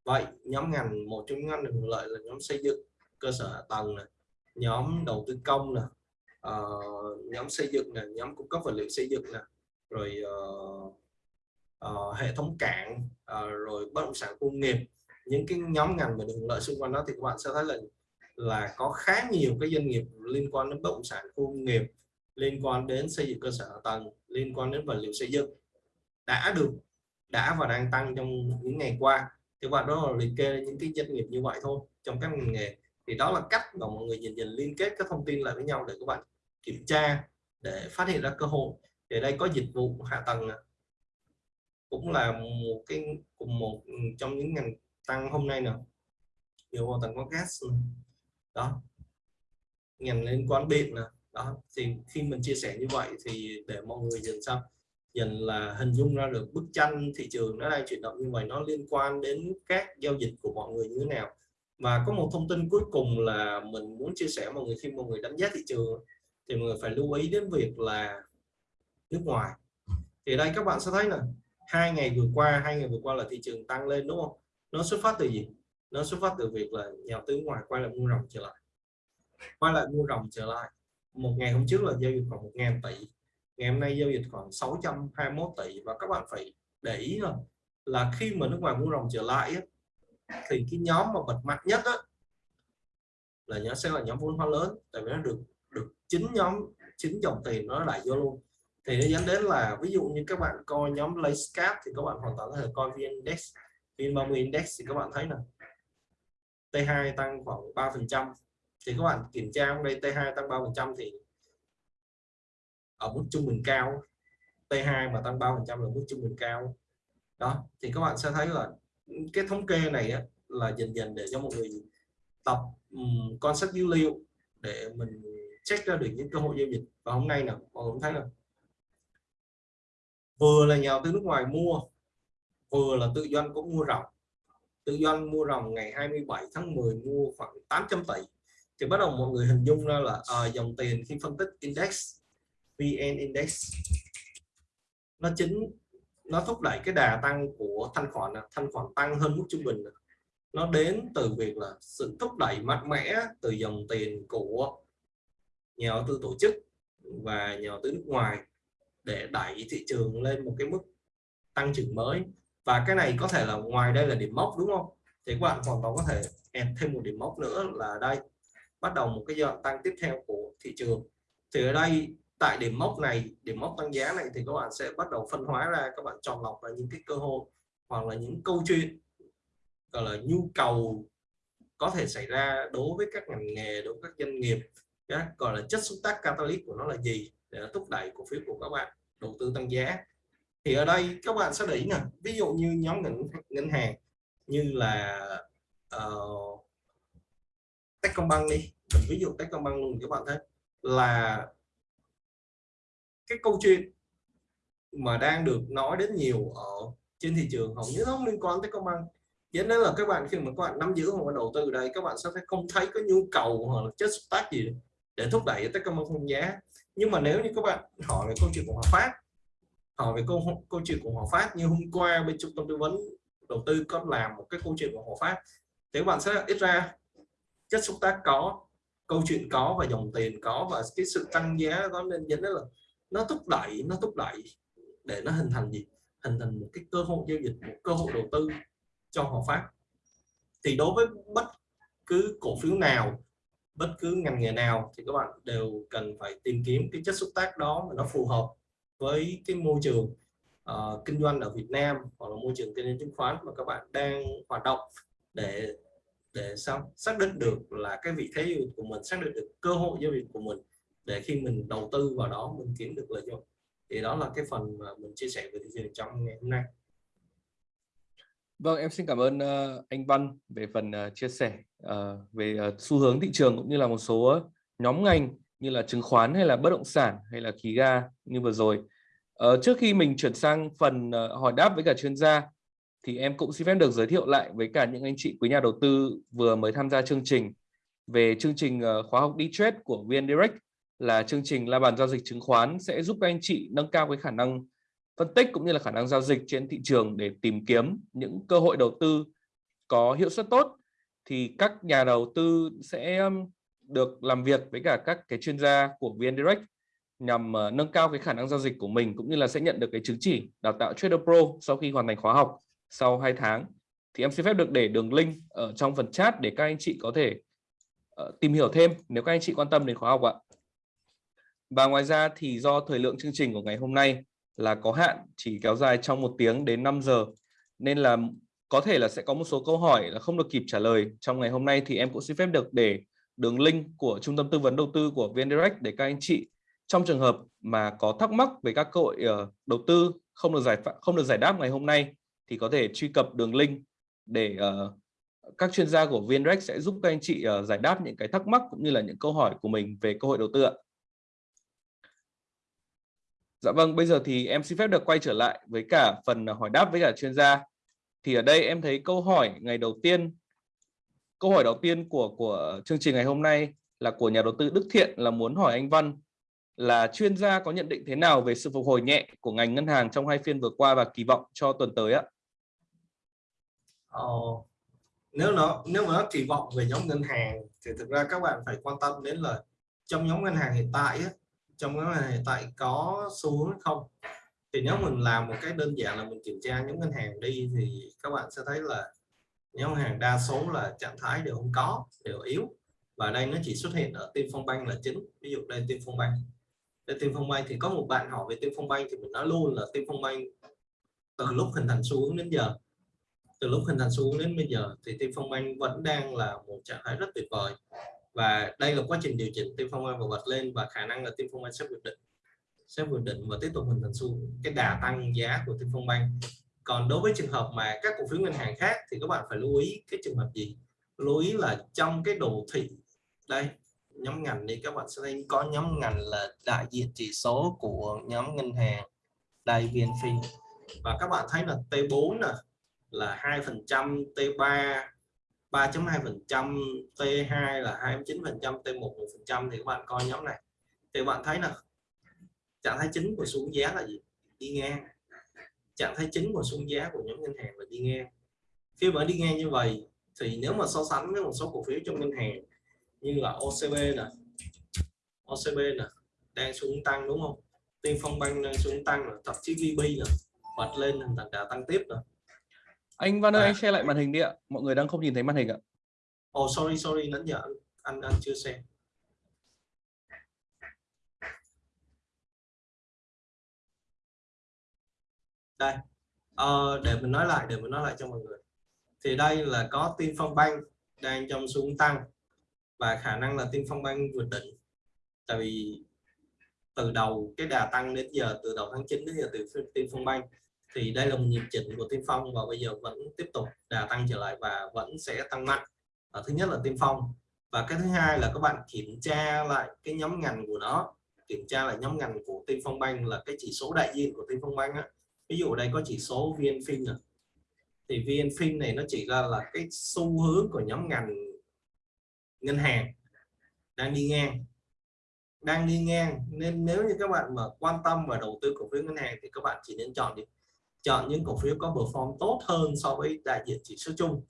Vậy nhóm ngành một trong những ngành hưởng lợi là nhóm xây dựng cơ sở hạ tầng này nhóm đầu tư công này uh, ờ, nhóm xây dựng này nhóm cung cấp vật liệu xây dựng này rồi uh, uh, hệ thống cảng uh, rồi bất động sản công nghiệp những cái nhóm ngành về được lợi xung quanh đó thì các bạn sẽ thấy là là có khá nhiều cái doanh nghiệp liên quan đến bất động sản công nghiệp, liên quan đến xây dựng cơ sở hạ tầng, liên quan đến vật liệu xây dựng đã được, đã và đang tăng trong những ngày qua. Thì bạn đó là liệt kê những cái doanh nghiệp như vậy thôi, trong các ngành nghề. Thì đó là cách mà mọi người nhìn nhìn liên kết các thông tin lại với nhau để các bạn kiểm tra, để phát hiện ra cơ hội. Thì đây có dịch vụ hạ tầng cũng là một cái, cùng một trong những ngành tăng hôm nay nữa. Nhiều vào tầng có gas đó. Ngành liên quan điện nè. Đó. Thì khi mình chia sẻ như vậy thì để mọi người dần sao? Dần là hình dung ra được bức tranh thị trường nó đang chuyển động như vậy, nó liên quan đến các giao dịch của mọi người như thế nào. Và có một thông tin cuối cùng là mình muốn chia sẻ mọi người khi mọi người đánh giá thị trường thì mọi người phải lưu ý đến việc là nước ngoài. Thì đây các bạn sẽ thấy là hai ngày vừa qua, hai ngày vừa qua là thị trường tăng lên, đúng không? Nó xuất phát từ gì? Nó xuất phát từ việc là nhà đầu tư ngoài quay lại mua rồng trở lại. Quay lại mua rồng trở lại. Một ngày hôm trước là giao dịch khoảng một ngàn tỷ. Ngày hôm nay giao dịch khoảng 621 tỷ. Và các bạn phải để ý là là khi mà nước ngoài mua rồng trở lại ấy, thì cái nhóm mà bật mạnh nhất á, là nó sẽ là nhóm vốn hóa lớn. Tại vì nó được được chính nhóm chính dòng tiền nó đẩy vô luôn. Thì nó dẫn đến là ví dụ như các bạn coi nhóm Layscap thì các bạn hoàn toàn có thể coi VN Index VN30 Index thì các bạn thấy là T2 tăng khoảng 3% thì các bạn kiểm tra hôm đây T2 tăng 3% thì ở mức trung bình cao. T2 mà tăng 3% là mức trung bình cao. Đó thì các bạn sẽ thấy là cái thống kê này á, là dần dần để cho mọi người tập um, concept dữ liệu để mình check ra được những cơ hội giao dịch. Và hôm nay là mọi người cũng thấy là vừa là nhà đầu tư nước ngoài mua vừa là tự doanh cũng mua ròng. Tự doanh mua ròng ngày 27 tháng 10 mua khoảng 800 tỷ. Thì bắt đầu mọi người hình dung ra là à, dòng tiền khi phân tích index VN Index nó chính nó thúc đẩy cái đà tăng của thanh khoản thanh khoản tăng hơn mức trung bình nó đến từ việc là sự thúc đẩy mạnh mẽ từ dòng tiền của nhà đầu tư tổ chức và nhà đầu tư nước ngoài để đẩy thị trường lên một cái mức tăng trưởng mới và cái này có thể là ngoài đây là điểm mốc, đúng không? Thì các bạn hoàn toàn có thể add thêm một điểm mốc nữa là đây. Bắt đầu một cái giai đoạn tăng tiếp theo của thị trường. Thì ở đây, tại điểm mốc này, điểm mốc tăng giá này thì các bạn sẽ bắt đầu phân hóa ra, các bạn chọn lọc là những cái cơ hội hoặc là những câu chuyện, gọi là nhu cầu có thể xảy ra đối với các ngành nghề, đối với các doanh nghiệp gọi là chất xúc tác catalyst của nó là gì? Để nó thúc đẩy cổ phiếu của các bạn đầu tư tăng giá thì ở đây các bạn sẽ để ý nè ví dụ như nhóm ngân ngân hàng như là uh, Techcombank đi. Mình ví dụ Techcombank luôn các bạn thấy là cái câu chuyện mà đang được nói đến nhiều ở trên thị trường hầu như nó không liên quan tới công bằng dẫn đến là các bạn khi mà các bạn nắm giữ hoặc đầu tư đây các bạn sẽ không thấy có nhu cầu hoặc là chất xúc tác gì để thúc đẩy tới công bằng giá. Nhưng mà nếu như các bạn hỏi về câu chuyện của Hòa Phát hỏi về câu câu chuyện của Hòa Phát, như hôm qua bên trung tâm tư vấn đầu tư có làm một cái câu chuyện của Hòa Phát, thì các bạn sẽ ít ra chất xúc tác có, câu chuyện có và dòng tiền có và cái sự tăng giá đó nên dẫn đến là nó thúc đẩy, nó thúc đẩy để nó hình thành gì? Hình thành một cái cơ hội giao dịch, một cơ hội đầu tư cho họ phát. Thì đối với bất cứ cổ phiếu nào, bất cứ ngành nghề nào thì các bạn đều cần phải tìm kiếm cái chất xúc tác đó mà nó phù hợp với cái môi trường uh, kinh doanh ở Việt Nam hoặc là môi trường kinh doanh chứng khoán mà các bạn đang hoạt động để để sao? Xác định được là cái vị thế của mình xác định được cơ hội giao dịch của mình để khi mình đầu tư vào đó mình kiếm được lợi nhuận. Thì đó là cái phần mà mình chia sẻ về thị trường trong ngày hôm nay. Vâng, em xin cảm ơn uh, anh Văn về phần uh, chia sẻ uh, về uh, xu hướng thị trường cũng như là một số nhóm ngành như là chứng khoán hay là bất động sản hay là khí ga như vừa rồi. Ờ, trước khi mình chuyển sang phần ờ, hỏi đáp với cả chuyên gia thì em cũng xin phép được giới thiệu lại với cả những anh chị quý nhà đầu tư vừa mới tham gia chương trình về chương trình ờ, khóa học đi trade của VN Direct là chương trình la bàn giao dịch chứng khoán sẽ giúp các anh chị nâng cao cái khả năng phân tích cũng như là khả năng giao dịch trên thị trường để tìm kiếm những cơ hội đầu tư có hiệu suất tốt thì các nhà đầu tư sẽ được làm việc với cả các cái chuyên gia của VN Direct nhằm uh, nâng cao cái khả năng giao dịch của mình cũng như là sẽ nhận được cái chứng chỉ đào tạo Trader Pro sau khi hoàn thành khóa học sau 2 tháng thì em xin phép được để đường link ở trong phần chat để các anh chị có thể uh, tìm hiểu thêm nếu các anh chị quan tâm đến khóa học ạ. Và ngoài ra thì do thời lượng chương trình của ngày hôm nay là có hạn chỉ kéo dài trong một tiếng đến 5 giờ nên là có thể là sẽ có một số câu hỏi là không được kịp trả lời trong ngày hôm nay thì em cũng xin phép được để đường link của trung tâm tư vấn đầu tư của VN Direct để các anh chị trong trường hợp mà có thắc mắc về các cơ hội ờ, đầu tư không được giải không được giải đáp ngày hôm nay thì có thể truy cập đường link để uh, các chuyên gia của VN Direct sẽ giúp các anh chị uh, giải đáp những cái thắc mắc cũng như là những câu hỏi của mình về cơ hội đầu tư ạ. Dạ vâng, bây giờ thì em xin phép được quay trở lại với cả phần hỏi đáp với cả chuyên gia. Thì ở đây em thấy câu hỏi ngày đầu tiên, câu hỏi đầu tiên của của chương trình ngày hôm nay là của nhà đầu tư Đức Thiện là muốn hỏi anh Văn là chuyên gia có nhận định thế nào về sự phục hồi nhẹ của ngành ngân hàng trong hai phiên vừa qua và kỳ vọng cho tuần tới ạ? Ờ, nếu nó nếu mà nó kỳ vọng về nhóm ngân hàng thì thực ra các bạn phải quan tâm đến là trong nhóm ngân hàng hiện tại á, trong nhóm ngân hàng hiện tại có xu hướng không thì nếu mình làm một cái đơn giản là mình kiểm tra nhóm ngân hàng đi thì các bạn sẽ thấy là nhóm hàng đa số là trạng thái đều không có, đều yếu. Và đây nó chỉ xuất hiện ở tiên phong banh là chính. Ví dụ đây tiên phong banh. Đây tiên phong banh thì có một bạn hỏi về tiên phong banh thì mình nói luôn là tiên phong banh từ lúc hình thành xu hướng đến giờ. Từ lúc hình thành xu hướng đến bây giờ thì tiên phong banh vẫn đang là một trạng thái rất tuyệt vời. Và đây là quá trình điều chỉnh tiên phong banh và bật lên và khả năng là tiên phong banh sẽ vượt định, sẽ vượt định và tiếp tục hình thành xu cái đà tăng giá của tiên phong banh còn đối với trường hợp mà các cổ phiếu ngân hàng khác thì các bạn phải lưu ý cái trường hợp gì? Lưu ý là trong cái đồ thị. Đây, nhóm ngành đi, các bạn sẽ thấy có nhóm ngành là đại diện chỉ số của nhóm ngân hàng đây VNFin và các bạn thấy là T4 nè, là 2% T3 3.2% T2 là 29% T1 1% thì các bạn coi nhóm này. Thì bạn thấy là trạng thái chính của xuống giá là gì? Đi ngang trạng thái chính của xuống giá của nhóm ngân hàng là đi ngang. Khi mà đi ngang như vậy thì nếu mà so sánh với một số cổ phiếu trong ngân hàng như là OCB nè OCB nè đang xuống tăng đúng không? Tiên Phong Bank đang xuống tăng thậm chí VB nè bật lên thành đà tăng tiếp rồi anh Văn ơi à. anh share lại màn hình đi ạ. Mọi người đang không nhìn thấy màn hình ạ. Oh sorry sorry nãy giờ anh anh chưa xem đây. Uh, để mình nói lại để mình nói lại cho mọi người. Thì đây là có tin phong banh đang trong xuống tăng và khả năng là tin phong banh vượt đỉnh. Tại vì từ đầu cái đà tăng đến giờ từ đầu tháng 9 đến giờ từ tin phong banh thì đây là một nhịp chỉnh của tin phong và bây giờ vẫn tiếp tục đà tăng trở lại và vẫn sẽ tăng mạnh. Ở thứ nhất là tin phong và cái thứ hai là các bạn kiểm tra lại cái nhóm ngành của nó. Kiểm tra lại nhóm ngành của tin phong banh là cái chỉ số đại diện của tin phong banh á ví dụ đây có chỉ số vnfin này thì vnfin này nó chỉ ra là cái xu hướng của nhóm ngành ngân hàng đang đi ngang. Đang đi ngang nên nếu như các bạn mà quan tâm và đầu tư cổ phiếu ngân hàng thì các bạn chỉ nên chọn đi. Chọn những cổ phiếu có perform tốt hơn so với đại diện chỉ số chung.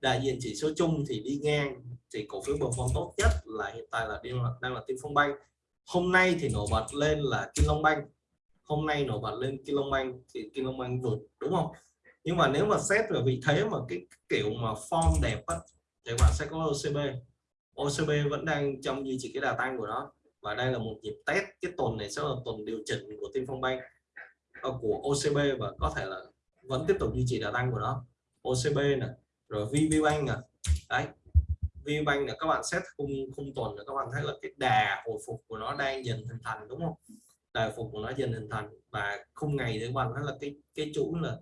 Đại diện chỉ số chung thì đi ngang thì cổ phiếu perform tốt nhất là hiện tại là đang là, đang là Tiên Phong Banh. Hôm nay thì nổi bật lên là Kim Long Banh hôm nay nổi bật lên Kim Long thì Kim Long vượt đúng không? Nhưng mà nếu mà xét về vị thế mà cái kiểu mà form đẹp á, thì bạn sẽ có OCB OCB vẫn đang trong duy trì cái đà tăng của nó và đây là một nhịp test. Cái tuần này sẽ là tuần điều chỉnh của Tiên Phong Bank ờ, của OCB và có thể là vẫn tiếp tục duy trì đà tăng của nó. OCB này rồi VPBank nè. Đấy VPBank là các bạn xét khung khung tuần là các bạn thấy là cái đà hồi phục của nó đang dần hình thành đúng không? Đà phục của nó dần hình thành và khung ngày thì bằng nó là cái cái chủ là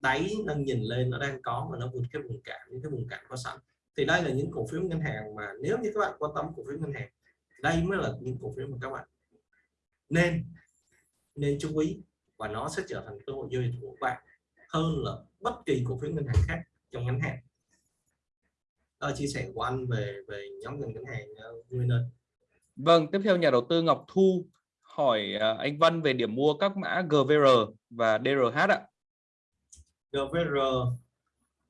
đáy đang nhìn lên, nó đang có mà nó vượt cái vùng cản, những cái vùng cản có sẵn. Thì đây là những cổ phiếu ngân hàng mà nếu như các bạn quan tâm cổ phiếu ngân hàng, đây mới là những cổ phiếu mà các bạn nên nên chú ý và nó sẽ trở thành cơ hội giao dịch của bạn hơn là bất kỳ cổ phiếu ngân hàng khác trong ngắn hạn. Đó chia sẻ của anh về về nhóm ngành ngân hàng ờ, Nguyên Vâng tiếp theo nhà đầu tư Ngọc Thu hỏi ờ, anh Văn về điểm mua các mã GVR và DRH ạ. GVR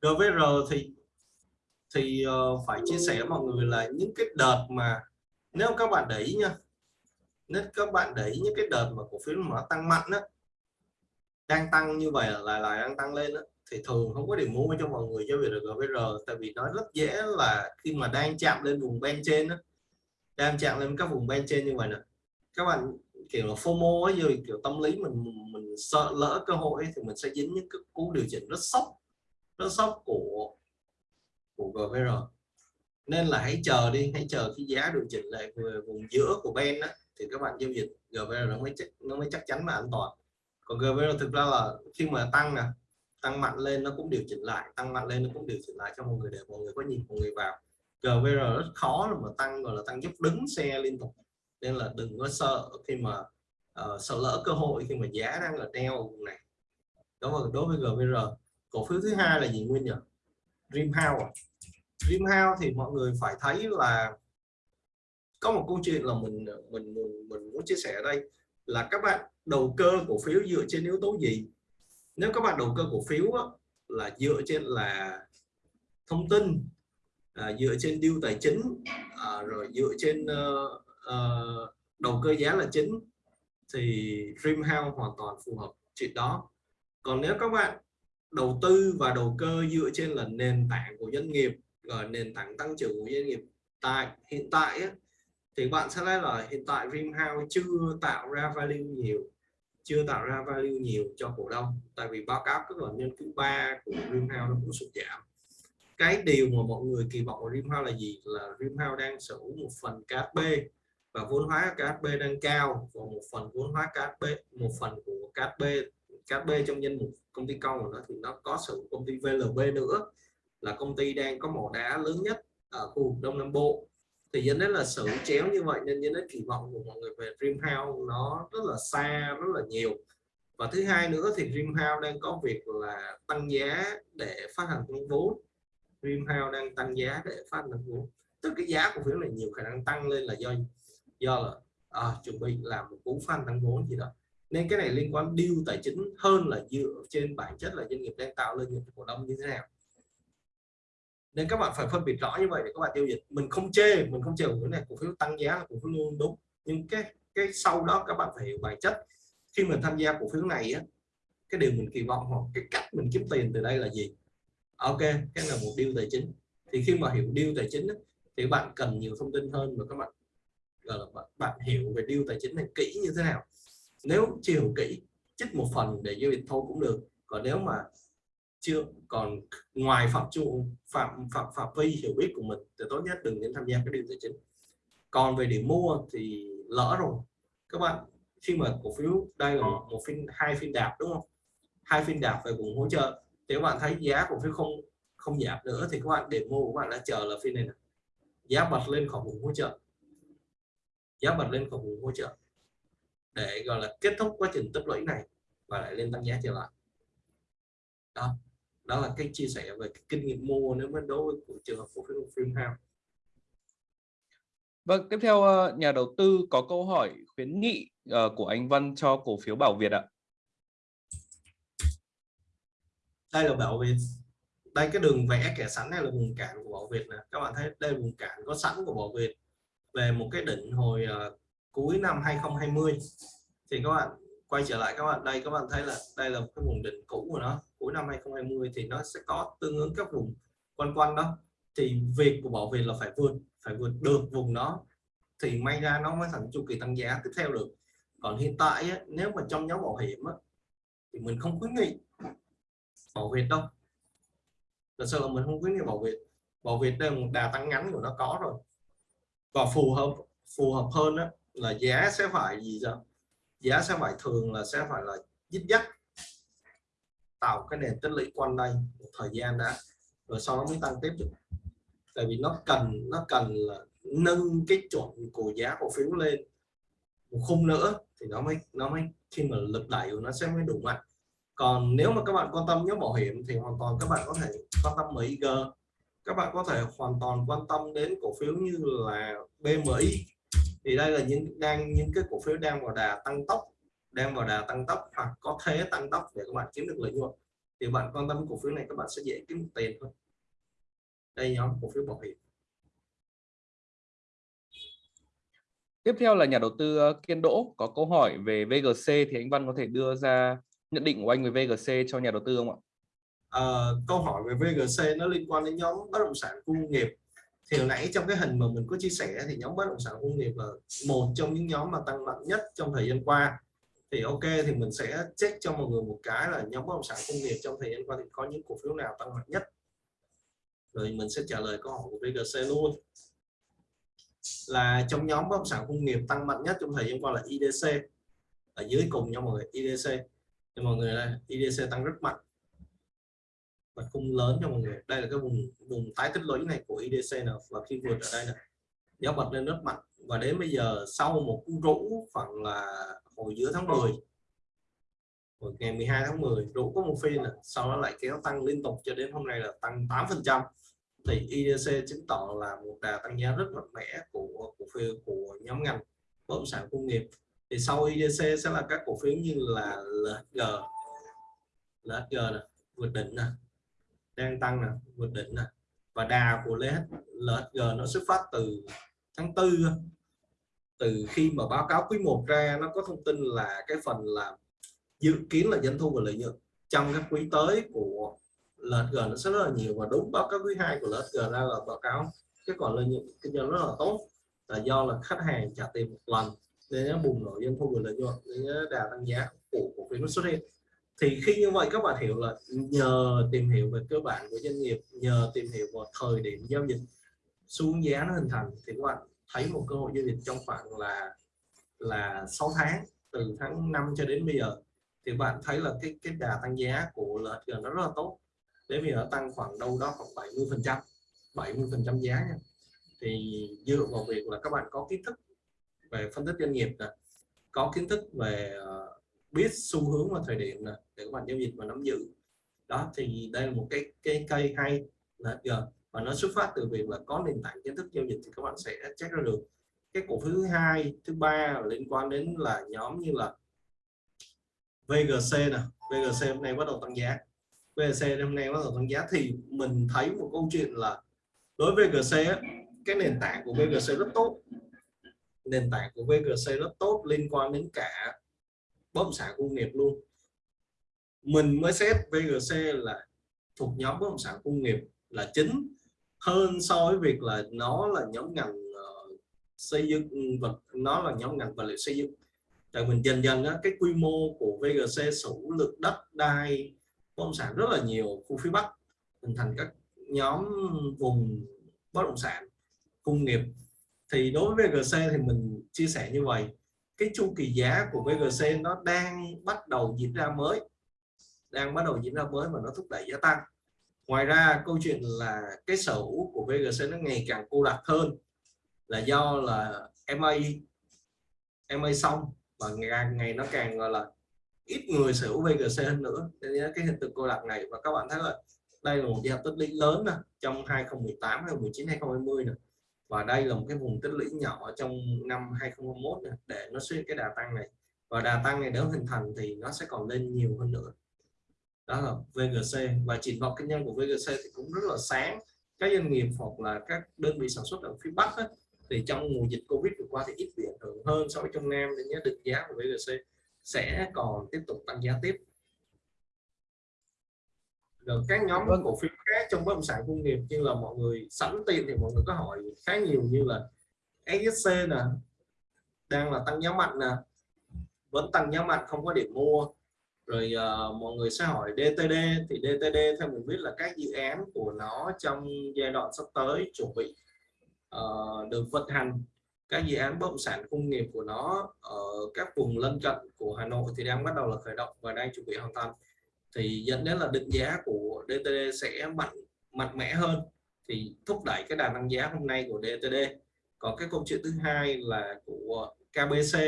GVR thì thì ờ, phải chia sẻ với mọi người là những cái đợt mà nếu các bạn để ý nha nếu các bạn để ý những cái đợt mà cổ phiếu mà nó tăng mạnh đó đang tăng như vậy là lại đang tăng lên đó, thì thường không có điểm mua cho mọi người cho việc được GVR tại vì nó rất dễ là khi mà đang chạm lên vùng bên trên đó, đang chạm lên các vùng bên trên như vậy nè. Các bạn kiểu là FOMO ấy rồi kiểu tâm lý mình mình sợ lỡ cơ hội thì mình sẽ dính những cái cú điều chỉnh rất sốc rất sốc của của GVR nên là hãy chờ đi hãy chờ khi giá điều chỉnh lại về vùng giữa của Ben đó, thì các bạn giao dịch GVR nó mới chắc nó mới chắc chắn và an toàn. Còn GVR thực ra là khi mà tăng nè tăng mạnh lên nó cũng điều chỉnh lại tăng mạnh lên nó cũng điều chỉnh lại cho mọi người để mọi người có nhìn mọi người vào. GVR rất khó mà tăng gọi là tăng giúp đứng xe liên tục nên là đừng có sợ khi mà uh, sợ lỡ cơ hội khi mà giá đang là treo ở này. Đó là đối với GVR cổ phiếu thứ hai là gì nguyên nhỉ? Dreamhouse à? Dreamhouse thì mọi người phải thấy là có một câu chuyện là mình mình mình, mình muốn chia sẻ ở đây là các bạn đầu cơ cổ phiếu dựa trên yếu tố gì? Nếu các bạn đầu cơ cổ phiếu á, là dựa trên là thông tin à, dựa trên deal tài chính à, rồi dựa trên uh, uh, đầu cơ giá là chính thì Dreamhouse hoàn toàn phù hợp chuyện đó. Còn nếu các bạn đầu tư và đầu cơ dựa trên là nền tảng của doanh nghiệp ờ, nền tảng tăng trưởng của doanh nghiệp tại hiện tại á, thì bạn sẽ thấy là hiện tại Dreamhouse chưa tạo ra value nhiều chưa tạo ra value nhiều cho cổ đông. Tại vì báo cáo các lần nhân thứ ba của Dreamhouse nó cũng sụt giảm. Cái điều mà mọi người kỳ vọng của Dreamhouse là gì? Là Dreamhouse đang sở hữu một phần KHB và vốn hóa KHB đang cao và một phần vốn hóa KHB một phần của KHB KHB trong danh mục công ty công của nó thì nó có sự công ty VLB nữa, là công ty đang có mỏ đá lớn nhất ở khu vực Đông Nam Bộ. Thì dẫn đến là sự chéo như vậy nên dẫn đến kỳ vọng của mọi người về Dreamhouse nó rất là xa, rất là nhiều. Và thứ hai nữa thì Dreamhouse đang có việc là tăng giá để phát hành công vốn. Dreamhouse đang tăng giá để phát hành vốn. Tức cái giá cổ phiếu này nhiều khả năng tăng lên là do do là à, chuẩn bị làm một cú fan tăng vốn gì đó. Nên cái này liên quan deal tài chính hơn là dựa trên bản chất là doanh nghiệp đang tạo lợi nhuận cổ đông như thế nào. Nên các bạn phải phân biệt rõ như vậy để các bạn tiêu dịch mình không chê mình không chê cái này cổ phiếu tăng giá là cổ phiếu luôn đúng. Nhưng cái cái sau đó các bạn phải hiểu bản chất. Khi mình tham gia cổ phiếu này á cái điều mình kỳ vọng hoặc cái cách mình kiếm tiền từ đây là gì? Ok cái là một điều tài chính. Thì khi mà hiểu điều tài chính á, thì bạn cần nhiều thông tin hơn và các bạn là bạn, bạn hiểu về điều tài chính này kỹ như thế nào. Nếu chưa hiểu kỹ trích một phần để giao dịch thôi cũng được. Còn nếu mà chưa còn ngoài phạm trụ phạm phạm phạm vi hiểu biết của mình thì tốt nhất đừng nên tham gia cái điều tài chính. Còn về điểm mua thì lỡ rồi. Các bạn khi mà cổ phiếu đây là một, một phiên hai phiên đạp đúng không? Hai phiên đạp về vùng hỗ trợ. Thì các bạn thấy giá cổ phiếu không không giảm nữa thì các bạn để mua các bạn đã chờ là phiên này, này. giá bật lên khỏi vùng hỗ trợ giá bật lên khỏi vùng hỗ trợ để gọi là kết thúc quá trình tích lũy này và lại lên tăng giá trở lại đó đó là cái chia sẻ về cái kinh nghiệm mua nếu mà đối với trường hợp cổ phiếu Freehouse Vâng, tiếp theo ờ, nhà đầu tư có câu hỏi khuyến nghị ờ, của anh Văn cho cổ phiếu Bảo Việt ạ. Đây là Bảo Việt. Đây cái đường vẽ kẻ sẵn này là vùng cản của Bảo Việt này. Các bạn thấy đây là vùng cản có sẵn của Bảo Việt về một cái đỉnh hồi uh, cuối năm 2020. Thì các bạn quay trở lại các bạn đây các bạn thấy là đây là một cái vùng đỉnh cũ của nó cuối năm 2020 thì nó sẽ có tương ứng các vùng quanh quanh đó. Thì việc của bảo vệ là phải vượt phải vượt được vùng đó thì may ra nó mới thành chu kỳ tăng giá tiếp theo được. Còn hiện tại á, nếu mà trong nhóm bảo hiểm á, thì mình không khuyến nghị bảo vệ đâu. Thật sự là mình không khuyến nghị bảo vệ. Bảo vệ đây là một đà tăng ngắn của nó có rồi và phù hợp phù hợp hơn đó là giá sẽ phải gì sao? Giá sẽ phải thường là sẽ phải là dứt dắt. Tạo cái nền tích lũy quanh đây một thời gian đã, rồi sau đó mới tăng tiếp được tại vì nó cần nó cần là nâng cái chuẩn của giá cổ phiếu lên một khung nữa thì nó mới nó mới, khi mà lực đẩy của nó sẽ mới đủ mạnh. Còn nếu mà các bạn quan tâm nhóm bảo hiểm thì hoàn toàn các bạn có thể quan tâm MIG các bạn có thể hoàn toàn quan tâm đến cổ phiếu như là BMI thì đây là những đang, những cái cổ phiếu đang vào đà tăng tốc, đang vào đà tăng tốc hoặc có thế tăng tốc để các bạn kiếm được lợi nhuận. Thì bạn quan tâm cổ phiếu này các bạn sẽ dễ kiếm tiền hơn. Đây nhóm cổ phiếu bảo hiểm. Tiếp theo là nhà đầu tư ờ, Kiên Đỗ có câu hỏi về VGC thì anh Văn có thể đưa ra nhận định của anh về VGC cho nhà đầu tư không ạ? Ờ, câu hỏi về VGC nó liên quan đến nhóm bất động sản khu công nghiệp. Thì hồi nãy trong cái hình mà mình có chia sẻ thì nhóm bất động sản công nghiệp là một trong những nhóm mà tăng mạnh nhất trong thời gian qua. Thì ok, thì mình sẽ check cho mọi người một cái là nhóm bất động sản công nghiệp trong thời gian qua thì có những cổ phiếu nào tăng mạnh nhất. Rồi mình sẽ trả lời câu hỏi của VGC luôn. Là trong nhóm bất động sản công nghiệp tăng mạnh nhất trong thời gian qua là IDC ở dưới cùng nha mọi người IDC thì mọi người đây IDC tăng rất mạnh và khung lớn cho mọi người. Đây là cái vùng vùng tái tích lũy này của IDC nè. và khi vượt ở đây này giá bật lên rất mạnh. Và đến bây giờ sau một cú rũ khoảng là hồi giữa tháng 10 hồi ngày 12 tháng 10 rũ có một phiên này, sau đó lại kéo tăng liên tục cho đến hôm nay là tăng 8 phần trăm. Thì IDC chứng tỏ là một đà tăng giá rất mạnh mẽ của cổ phiếu của nhóm ngành bất động sản công nghiệp. Thì sau IDC sẽ là các cổ phiếu như là LHG LHG này, vượt đỉnh này đang tăng nè, vượt đỉnh nè. Và đà của LHG nó xuất phát từ tháng tư từ khi mà báo cáo quý 1 ra, nó có thông tin là cái phần là dự kiến là doanh thu và lợi nhuận trong các quý tới của LHG nó sẽ rất là nhiều. Và đúng báo cáo quý 2 của LHG ra là báo cáo cái còn lợi nhuận kinh doanh rất là tốt. Là do là khách hàng trả tiền một lần, nên nó bùng nổ doanh thu và lợi nhuận, nên đà tăng giá của cổ phiếu nó xuất hiện thì khi như vậy các bạn hiểu là nhờ tìm hiểu về cơ bản của doanh nghiệp nhờ tìm hiểu vào thời điểm giao dịch xuống giá nó hình thành thì các bạn thấy một cơ hội giao dịch trong khoảng là là 6 tháng từ tháng 5 cho đến bây giờ. Thì bạn thấy là cái cái đà tăng giá của LHG nó rất là tốt. Đến bây giờ tăng khoảng đâu đó khoảng 70 phần trăm 70 phần trăm giá nha. Thì dựa vào việc là các bạn có kiến thức về phân tích doanh nghiệp này, có kiến thức về uh, biết xu hướng và thời điểm nè, để các bạn giao dịch và nắm giữ. Đó, thì đây là một cái cái cây hay là giờ và nó xuất phát từ việc là có nền tảng kiến thức giao dịch thì các bạn sẽ check ra được. Cái cổ phiếu thứ hai, thứ ba liên quan đến là nhóm như là VGC nè. VGC hôm nay bắt đầu tăng giá. VGC hôm nay bắt đầu tăng giá thì mình thấy một câu chuyện là đối với VGC cái nền tảng của VGC rất tốt. Nền tảng của VGC rất tốt liên quan đến cả bất động sản công nghiệp luôn. Mình mới xét VGC là thuộc nhóm bất động sản công nghiệp là chính hơn so với việc là nó là nhóm ngành uh, xây dựng ừ, vật nó là nhóm ngành vật liệu xây dựng. Tại mình dần dần á, cái quy mô của VGC sở lực đất đai bất động sản rất là nhiều khu phía Bắc hình thành các nhóm vùng bất động sản công nghiệp. Thì đối với VGC thì mình chia sẻ như vậy cái chu kỳ giá của VGC nó đang bắt đầu diễn ra mới đang bắt đầu diễn ra mới và nó thúc đẩy giá tăng. Ngoài ra câu chuyện là cái sở hữu của VGC nó ngày càng cô đặc hơn là do là MA MA xong và ngày, ngày nó càng gọi là ít người sở hữu VGC hơn nữa. Nên cái hiện tượng cô đặc này và các bạn thấy là đây là một giao tích lũy lớn nè trong 2018 2019 2020 nè và đây là một cái vùng tích lũy nhỏ trong năm 2021 này, để nó xuất cái đà tăng này. Và đà tăng này nếu hình thành thì nó sẽ còn lên nhiều hơn nữa. Đó là VGC và triển vọng kinh doanh của VGC thì cũng rất là sáng. Các doanh nghiệp hoặc là các đơn vị sản xuất ở phía Bắc ấy, thì trong mùa dịch Covid vừa qua thì ít bị ảnh hưởng hơn so với trong Nam. Nên nhớ định giá của VGC sẽ còn tiếp tục tăng giá tiếp rồi các nhóm vâng. cổ phiếu khác trong bất động sản công nghiệp như là mọi người sẵn tiền thì mọi người có hỏi khá nhiều như là SSC nè đang là tăng giá mạnh nè vẫn tăng giá mạnh không có điểm mua. Rồi uh, mọi người sẽ hỏi DTD thì DTD theo mình biết là các dự án của nó trong giai đoạn sắp tới chuẩn bị uh, được vận hành. Các dự án bất động sản công nghiệp của nó ở các vùng lân cận của Hà Nội thì đang bắt đầu là khởi động và đang chuẩn bị hoàn thành thì dẫn đến là định giá của DTD sẽ mạnh mạnh mẽ hơn. Thì thúc đẩy cái đà tăng giá hôm nay của DTD còn cái câu chuyện thứ hai là của KBC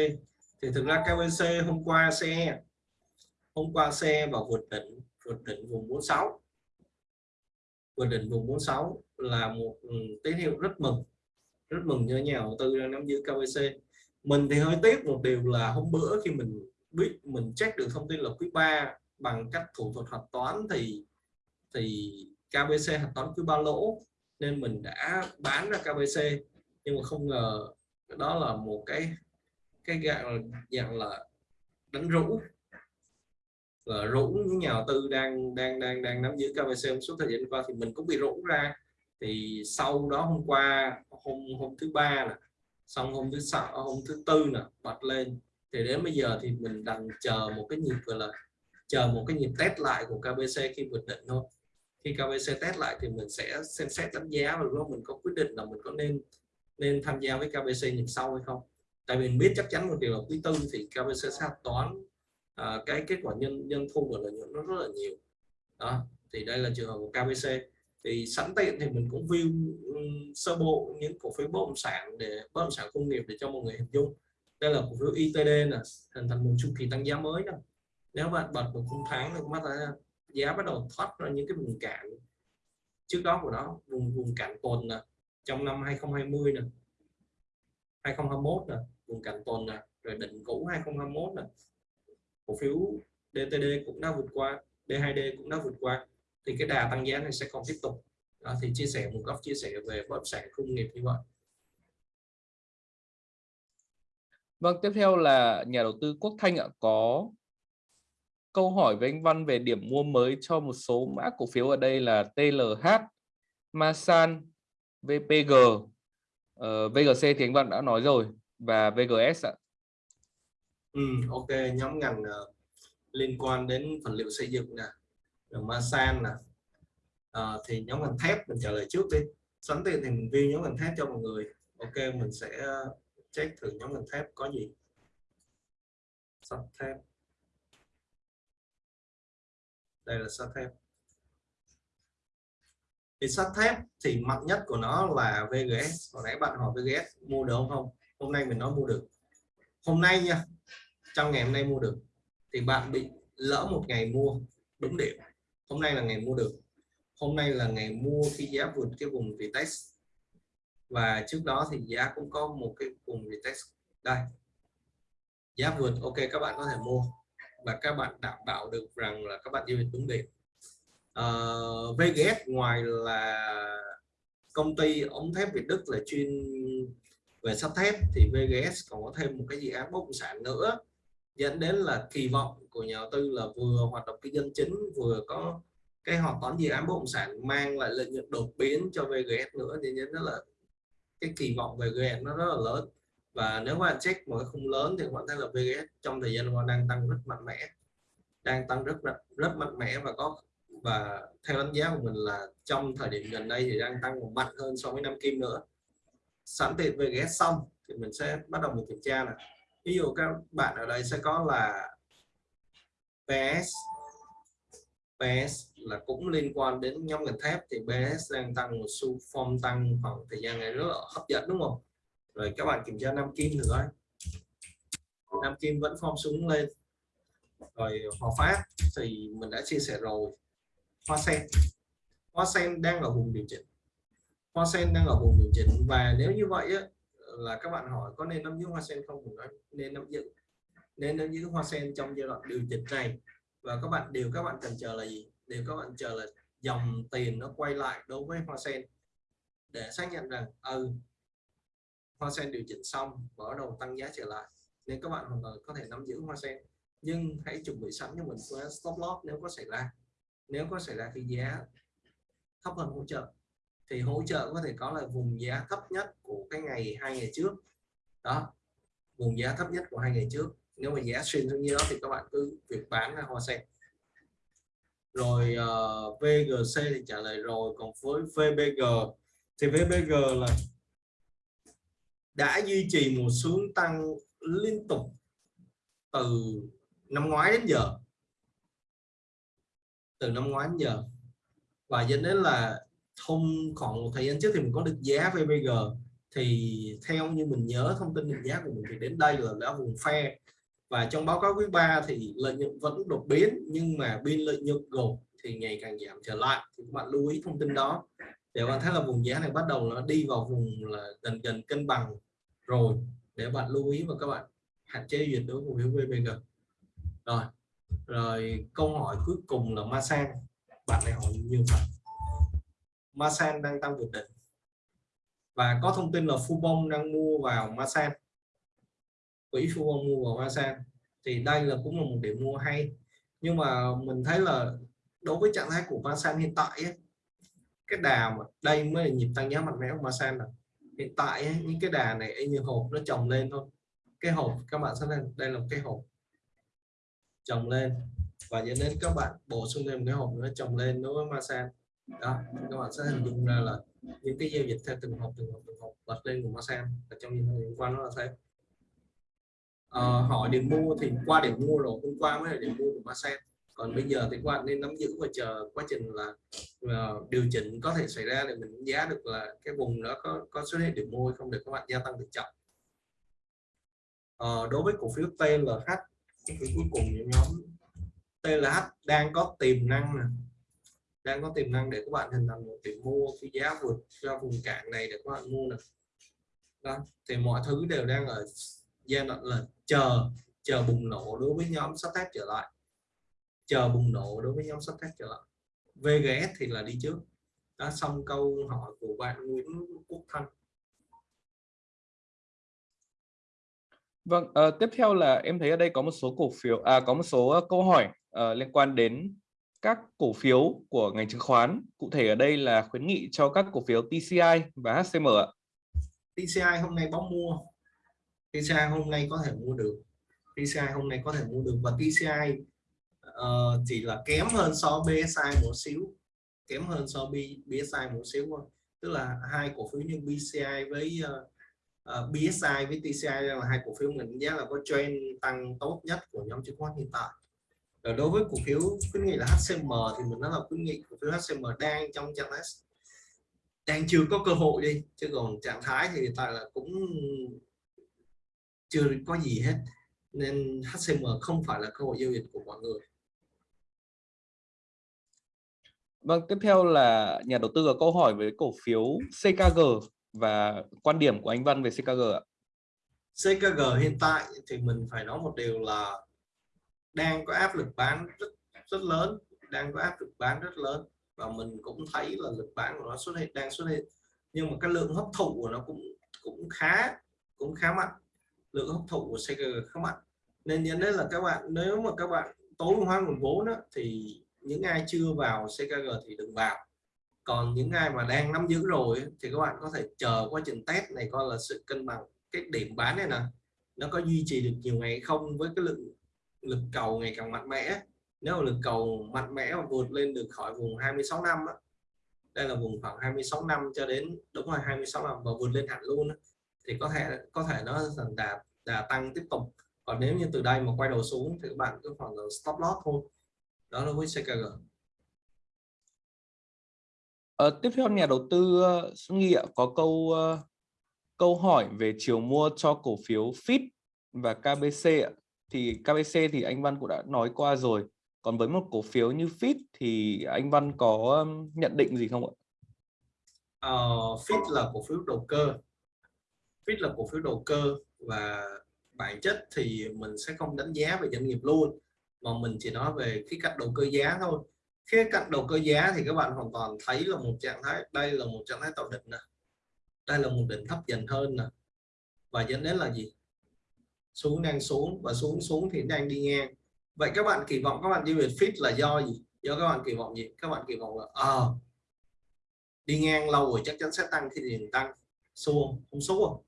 thì thực ra KBC hôm qua xe, hôm qua xe vào vượt đỉnh vượt đỉnh vùng 46 vượt đỉnh vùng 46 là một ừ, tín hiệu rất mừng rất mừng cho nhà đầu tư đang nắm giữ KBC mình thì hơi tiếc một điều là hôm bữa khi mình biết, mình check được thông tin là quý 3 bằng cách thủ thuật hạch toán thì thì KBC hạch toán cứ ba lỗ. Nên mình đã bán ra KBC nhưng mà không ngờ đó là một cái cái dạng dạng là đánh rũ. Là rũ những nhà đầu tư đang đang đang đang nắm giữ KBC suốt thời gian qua thì mình cũng bị rũ ra. Thì sau đó hôm qua, hôm hôm thứ ba nè, xong hôm thứ sáu, hôm thứ tư nè, bật lên. Thì đến bây giờ thì mình đang chờ một cái nhịp, gọi là chờ một cái nhịp test lại của KBC khi vượt định thôi. Khi KBC test lại thì mình sẽ xem xét đánh giá và lúc mình có quyết định là mình có nên nên tham gia với KBC nhịp sau hay không. Tại vì mình biết chắc chắn một điều là quý tư thì KBC sẽ toán à, cái kết quả nhân nhân thu và lợi nhuận nó rất là nhiều. Đó thì đây là trường hợp của KBC thì sẵn tiện thì mình cũng view ừ, sơ bộ những cổ phiếu bất động sản để bất động sản công nghiệp để cho mọi người hình dung. Đây là cổ phiếu ITD là hình thành một chu kỳ tăng giá mới đó nếu bạn bật một khung tháng thì mắt ra giá bắt đầu thoát ra những cái vùng cản trước đó của nó vùng vùng cản tồn nè trong năm 2020 nè 2021 nè vùng cản tồn nè rồi đỉnh cũ 2021 nè. Cổ phiếu DTD cũng đã vượt qua D2D cũng đã vượt qua thì cái đà tăng giá này sẽ còn tiếp tục. Đó, thì chia sẻ một góc chia sẻ về bất động sản công nghiệp như vậy. Vâng, tiếp theo là nhà đầu tư Quốc Thanh ạ có câu hỏi với anh Văn về điểm mua mới cho một số mã cổ phiếu ở đây là TLH, Masan, VPG, uh, ờ, VGC thì anh Văn đã nói rồi và VGS ạ. Ừ, ok, nhóm ngành uh, liên quan đến vật liệu xây dựng nè, Masan nè, uh, thì nhóm ngành thép mình trả lời trước đi. Sẵn tiền thì mình view nhóm ngành thép cho mọi người. Ok, mình sẽ check thử nhóm ngành thép có gì. Sắt thép đây là sắt thép. Thì sắt thép thì mạnh nhất của nó là VGS hồi nãy bạn hỏi VGS mua được không? Hôm nay mình nói mua được. Hôm nay nha, trong ngày hôm nay mua được, thì bạn bị lỡ một ngày mua đúng điểm. Hôm nay là ngày mua được. Hôm nay là ngày mua khi giá vượt cái vùng retest và trước đó thì giá cũng có một cái vùng retest đây. Giá vượt, ok, các bạn có thể mua và các bạn đảm bảo được rằng là các bạn giao dịch đúng điểm uh, VGS ngoài là công ty ống thép Việt Đức là chuyên về sắt thép thì VGS còn có thêm một cái dự án bất động sản nữa dẫn đến là kỳ vọng của nhà đầu tư là vừa hoạt động kinh doanh chính vừa có cái hoạt toán dự án bất động sản mang lại lợi nhuận đột biến cho VGS nữa thì nên đó là cái kỳ vọng về VGS nó rất là lớn và nếu các bạn check một cái khung lớn thì các bạn thấy là VGS trong thời gian qua đang tăng rất mạnh mẽ. Đang tăng rất rất mạnh mẽ và có, và theo đánh giá của mình là trong thời điểm gần đây thì đang tăng mạnh hơn so với năm kim nữa. Sẵn tiện VGS xong thì mình sẽ bắt đầu mình kiểm tra này ví dụ các bạn ở đây sẽ có là PS PS là cũng liên quan đến nhóm ngành thép thì PS đang tăng, một xu form tăng khoảng thời gian này rất là hấp dẫn, đúng không? Rồi các bạn kiểm tra nam kim nữa. Nam kim vẫn form xuống lên. Rồi hòa phát thì mình đã chia sẻ rồi. Hoa sen. Hoa sen đang ở vùng điều chỉnh. Hoa sen đang ở vùng điều chỉnh. Và nếu như vậy á, là các bạn hỏi có nên nắm giữ hoa sen không? Nói nên nắm giữ. Nên nắm giữ hoa sen trong giai đoạn điều chỉnh này. Và các bạn điều các bạn cần chờ là gì? Điều các bạn chờ là dòng tiền nó quay lại đối với hoa sen để xác nhận rằng ừ hoa sen điều chỉnh xong mở đầu tăng giá trở lại. Nên các bạn hoàn toàn có thể nắm giữ hoa sen. Nhưng hãy chuẩn bị sẵn cho mình phương stop loss nếu có xảy ra. Nếu có xảy ra khi giá thấp hơn hỗ trợ thì hỗ trợ có thể có là vùng giá thấp nhất của cái ngày hai ngày trước. Đó vùng giá thấp nhất của hai ngày trước. Nếu mà giá xuyên xuống như đó thì các bạn cứ việc bán ra hoa sen. Rồi ờ, uh, VGC thì trả lời rồi. Còn với VBG thì VBG là đã duy trì một xuống tăng liên tục từ năm ngoái đến giờ. Từ năm ngoái đến giờ. Và dẫn đến là thông khoảng một thời gian trước thì mình có được giá VBG thì theo như mình nhớ, thông tin định giá của mình thì đến đây là đã vùng phe. Và trong báo cáo quý 3 thì lợi nhuận vẫn đột biến, nhưng mà biên lợi nhuận gộp thì ngày càng giảm trở lại. Thì các bạn lưu ý thông tin đó. Để bạn thấy là vùng giá này bắt đầu nó đi vào vùng là gần gần cân bằng rồi để bạn lưu ý và các bạn hạn chế duyệt đối cổ phiếu VPG rồi rồi câu hỏi cuối cùng là Masan bạn này hỏi như bạn Masan đang tăng vượt đỉnh. Và có thông tin là Fubon đang mua vào Masan quỹ Fubon mua vào Masan thì đây là cũng là một điểm mua hay. Nhưng mà mình thấy là đối với trạng thái của Masan hiện tại ấy, cái đà mà đây mới là nhịp tăng giá mạnh mẽ của Masan rồi hiện tại những cái đà này như hộp nó trồng lên thôi. Cái hộp các bạn sẽ lên đây là một cái hộp trồng lên. Và dẫn đến các bạn bổ sung thêm cái hộp nữa trồng lên đối với Masan. Đó các bạn sẽ hình dung ra là những cái giao dịch theo từng hộp từng hộp từng hộp bật lên của Masan. Và trong những hôm qua nó là thế. Ờ, à, hỏi điểm mua thì qua điểm mua rồi hôm qua mới là điểm mua của Masan còn bây giờ thì các bạn nên nắm giữ và chờ quá trình là uh, điều chỉnh có thể xảy ra để mình đánh giá được là cái vùng đó có có xuất hiện điểm mua hay không để các bạn gia tăng tỷ trọng. Uh, đối với cổ phiếu TLH cái cuối cùng nhóm TLH đang có tiềm năng nè. Đang có tiềm năng để các bạn hình thành một điểm mua khi giá vượt ra vùng cạn này để các bạn mua nè. Đó thì mọi thứ đều đang ở giai đoạn là chờ chờ bùng nổ đối với nhóm sắp tác trở lại chờ bùng nổ đối với nhóm sắt thép trở lại VGS thì là đi trước đã xong câu hỏi của bạn Nguyễn Quốc Thanh Vâng, uh, tiếp theo là em thấy ở đây có một số cổ phiếu, à, có một số uh, câu hỏi uh, liên quan đến các cổ phiếu của ngành chứng khoán. Cụ thể ở đây là khuyến nghị cho các cổ phiếu TCI và HCM ạ. TCI hôm nay bóng mua. TCI hôm nay có thể mua được. TCI hôm nay có thể mua được và TCI uh, chỉ là kém hơn so BSI một xíu, kém hơn so với BSI một xíu thôi. Tức là hai cổ phiếu như BCI với ờ, ờ, uh, uh, BSI với TCI là hai cổ phiếu mình giá là có trend tăng tốt nhất của nhóm chứng khoán hiện tại. Rồi đối với cổ phiếu khuyến nghị là HCM thì mình nói là khuyến nghị cổ phiếu HCM đang trong trạng thái đang chưa có cơ hội đi chứ còn trạng thái thì hiện tại là cũng chưa có gì hết. Nên HCM không phải là cơ hội giao dịch của mọi người. Vâng, tiếp theo là nhà đầu tư có câu hỏi với cổ phiếu CKG và quan điểm của anh Văn về CKG ạ? CKG hiện tại thì mình phải nói một điều là đang có áp lực bán rất rất lớn đang có áp lực bán rất lớn và mình cũng thấy là lực bán của nó xuất hiện đang xuất hiện. Nhưng mà cái lượng hấp thụ của nó cũng cũng khá cũng khá mạnh. Lượng hấp thụ của CKG khá mạnh. Nên nhớ đến là các bạn nếu mà các bạn tối hóa nguồn vốn đó, thì những ai chưa vào CKG thì đừng vào. Còn những ai mà đang nắm giữ rồi thì các bạn có thể chờ quá trình test này coi là sự cân bằng. Cái điểm bán này nè nó có duy trì được nhiều ngày không với cái lượng lực cầu ngày càng mạnh mẽ nếu mà lực cầu mạnh mẽ và vượt lên được khỏi vùng 26 năm á, đây là vùng khoảng 26 năm cho đến đúng rồi 26 năm và vượt lên hẳn luôn á, thì có thể có thể nó dần đà đà tăng tiếp tục. Còn nếu như từ đây mà quay đầu xuống thì các bạn cứ khoảng stop loss thôi đó là với CKG Ờ, tiếp theo nhà đầu tư uh, ạ, có câu uh, câu hỏi về chiều mua cho cổ phiếu FIT và KBC ạ. Thì KBC thì anh Văn cũng đã nói qua rồi. Còn với một cổ phiếu như FIT thì anh Văn có nhận định gì không ạ? Uh, FIT là cổ phiếu đầu cơ. FIT là cổ phiếu đầu cơ và bản chất thì mình sẽ không đánh giá về doanh nghiệp luôn mà mình chỉ nói về khía cạnh đầu cơ giá thôi. Khía cạnh đầu cơ giá thì các bạn hoàn toàn thấy là một trạng thái đây là một trạng thái tạo đỉnh nè. Đây là một đỉnh thấp dần hơn nè. Và dẫn đến là gì? Xuống đang xuống và xuống xuống thì đang đi ngang. Vậy các bạn kỳ vọng các bạn đi về fit là do gì? Do các bạn kỳ vọng gì? Các bạn kỳ vọng là à, đi ngang lâu rồi chắc chắn sẽ tăng khi tiền tăng. Xuống không xuống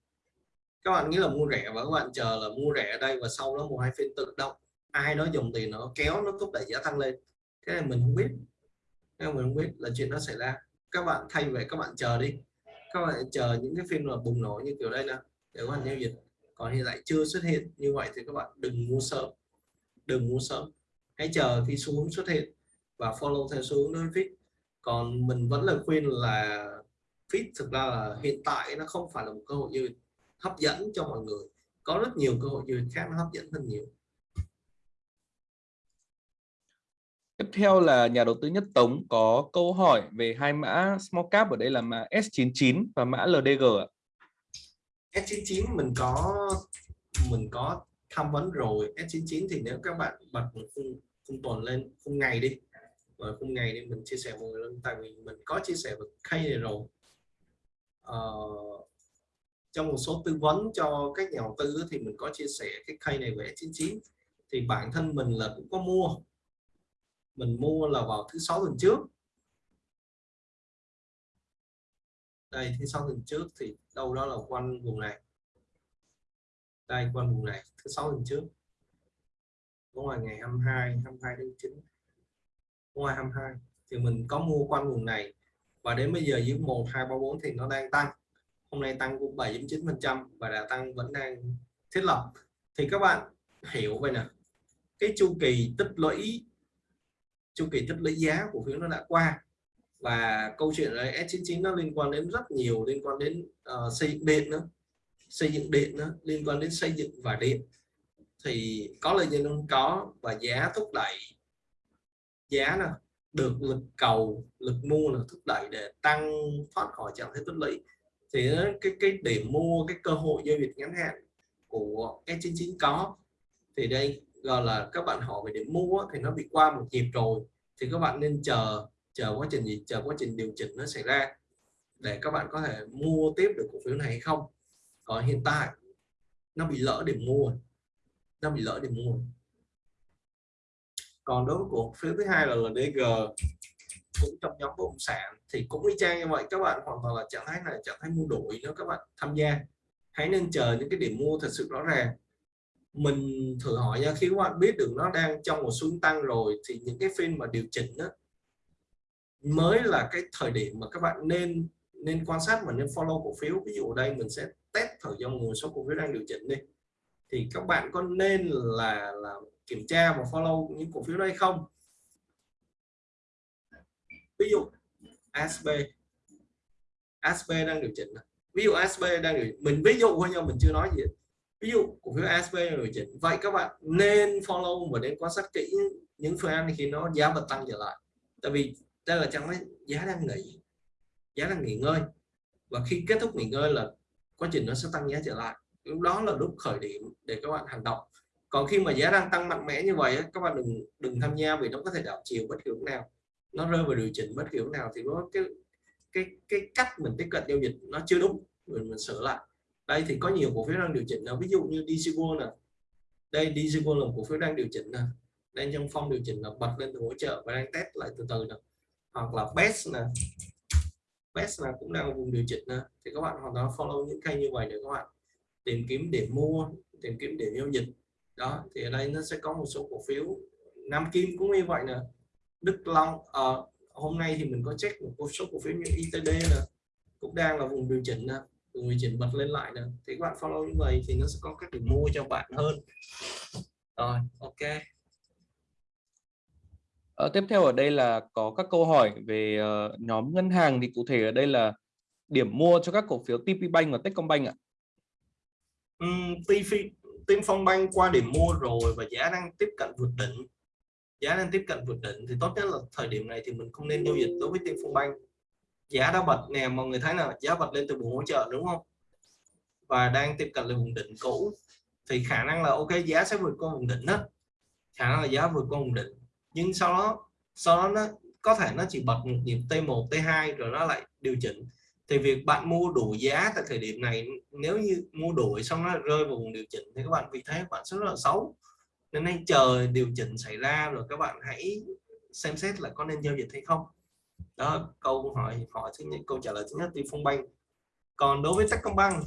các bạn nghĩ là mua rẻ và các bạn chờ là mua rẻ ở đây và sau đó một hai phiên tự động ai đó dùng tiền nó kéo, nó thúc đẩy giá tăng lên? Cái này mình không biết. Cái này mình không biết là chuyện nó xảy ra. Các bạn thay về, các bạn chờ đi. Các bạn chờ những cái phim là bùng nổ như kiểu đây nè, để các bạn giao dịch. Còn hiện tại chưa xuất hiện như vậy thì các bạn đừng mua sớm. Đừng mua sớm. Hãy chờ khi xu hướng xuất hiện và follow theo xu hướng đối fit còn mình vẫn lời khuyên là fit thực ra là hiện tại nó không phải là một cơ hội như hấp dẫn cho mọi người. Có rất nhiều cơ hội như khác nó hấp dẫn hơn nhiều. Tiếp theo là nhà đầu tư Nhất Tống có câu hỏi về hai mã small cap ở đây là mã S99 và mã LDG ạ. S99 mình có mình có tham vấn rồi. S99 thì nếu các bạn bật khung, khung tuần lên khung ngày đi. Và khung ngày đi mình chia sẻ mọi người tại vì mình có chia sẻ với khay này rồi. Ờ, trong một số tư vấn cho các nhà đầu tư thì mình có chia sẻ cái khay này về S99 thì bản thân mình là cũng có mua mình mua là vào thứ sáu tuần trước. Đây, thứ sáu tuần trước thì đâu đó là quanh vùng này. Đây, quanh vùng này, thứ sáu tuần trước. Đúng rồi ngày 22 22 tháng 9 ngoài 22 thì mình có mua quanh vùng này. Và đến bây giờ dưới 1 2 3 4 thì nó đang tăng. Hôm nay tăng cũng 7.9 phần trăm và đã tăng vẫn đang thiết lập. Thì các bạn hiểu vậy nè. Cái chu kỳ tích lũy chu kỳ tích lũy giá cổ phiếu nó đã qua. Và câu chuyện này S99 nó liên quan đến rất nhiều liên quan đến uh, xây dựng điện nữa. Xây dựng điện nữa liên quan đến xây dựng và điện. Thì có lợi nhuận không? Có. Và giá thúc đẩy giá nè được lực cầu lực mua là thúc đẩy để tăng thoát khỏi trạng thái tích lũy. Thì cái cái điểm mua cái cơ hội giao dịch ngắn hạn của S99 có. Thì đây gọi là các bạn hỏi về điểm mua thì nó bị qua một nhịp rồi, thì các bạn nên chờ chờ quá trình gì, chờ quá trình điều chỉnh nó xảy ra để các bạn có thể mua tiếp được cổ phiếu này hay không. Còn hiện tại, nó bị lỡ điểm mua, nó bị lỡ điểm mua. Còn đối với cổ phiếu thứ hai là LDG cũng trong nhóm bất động sản, thì cũng y chang như vậy, các bạn hoàn toàn là trạng thái này trạng thái mua đổi nếu các bạn tham gia. Hãy nên chờ những cái điểm mua thật sự rõ ràng mình thử hỏi nha, khi các bạn biết được nó đang trong một xu tăng rồi, thì những cái phiên mà điều chỉnh đó mới là cái thời điểm mà các bạn nên nên quan sát và nên follow cổ phiếu. Ví dụ ở đây, mình sẽ test thử cho nguồn số cổ phiếu đang điều chỉnh đi. Thì các bạn có nên là là kiểm tra và follow những cổ phiếu đây không? Ví dụ SB SB đang điều chỉnh ví dụ SB đang điều mình ví dụ thôi nhau mình chưa nói gì ví dụ cổ phiếu ASB đang điều chỉnh. Vậy các bạn nên follow và nên quan sát kỹ những phiên khi nó giá bật tăng trở lại. Tại vì đây là trong cái giá đang nghỉ giá đang nghỉ ngơi. Và khi kết thúc nghỉ ngơi là quá trình nó sẽ tăng giá trở lại. Lúc đó là lúc khởi điểm để các bạn hành động. Còn khi mà giá đang tăng mạnh mẽ như vậy các bạn đừng đừng tham gia vì nó có thể đảo chiều bất kỳ lúc nào. Nó rơi vào điều chỉnh bất kỳ lúc nào thì nó cái cái cái cách mình tiếp cận giao dịch nó chưa đúng. Mình, mình sửa lại đây thì có nhiều cổ phiếu đang điều chỉnh nào ví dụ như DC World nè. Đây DC World là một cổ phiếu đang điều chỉnh nè. Đang trong phong điều chỉnh là bật lên từ hỗ trợ và đang test lại từ từ nè. Hoặc là best nè. Best là cũng đang vùng điều chỉnh nè. Thì các bạn hoàn toàn follow những kênh như vậy để các bạn tìm kiếm điểm mua tìm kiếm điểm giao dịch. Đó thì ở đây nó sẽ có một số cổ phiếu. Nam Kim cũng như vậy nè. Đức Long à, hôm nay thì mình có check một số cổ phiếu như ITD nè. Cũng đang là vùng điều chỉnh nè điều chỉnh bật lên lại nè thì các bạn follow như vậy thì nó sẽ có các điểm mua cho bạn hơn rồi ok Ờ, tiếp theo ở đây là có các câu hỏi về uh, nhóm ngân hàng thì cụ thể ở đây là điểm mua cho các cổ phiếu TP Bank và Techcombank ạ. Um, TP Techcombank qua điểm mua rồi và giá đang tiếp cận vượt đỉnh. Giá đang tiếp cận vượt đỉnh thì tốt nhất là thời điểm này thì mình không nên giao dịch đối với Techcombank. Giá đã bật nè, mọi người thấy là giá bật lên từ vùng hỗ trợ đúng không? Và đang tiếp cận lại vùng đỉnh cũ. Thì khả năng là ok, giá sẽ vượt qua vùng đỉnh đó. Khả năng là giá vượt qua vùng đỉnh. Nhưng sau đó sau đó nó có thể nó chỉ bật một nhịp T1 T2 rồi nó lại điều chỉnh. Thì việc bạn mua đủ giá tại thời điểm này, nếu như mua đuổi xong nó rơi vào vùng điều chỉnh thì các bạn vì thế bạn sẽ rất là xấu. Nên hãy chờ điều chỉnh xảy ra rồi các bạn hãy xem xét là có nên giao dịch hay không đó câu hỏi hỏi thứ nhất câu trả lời thứ nhất thì phong banh. Còn đối với Techcombank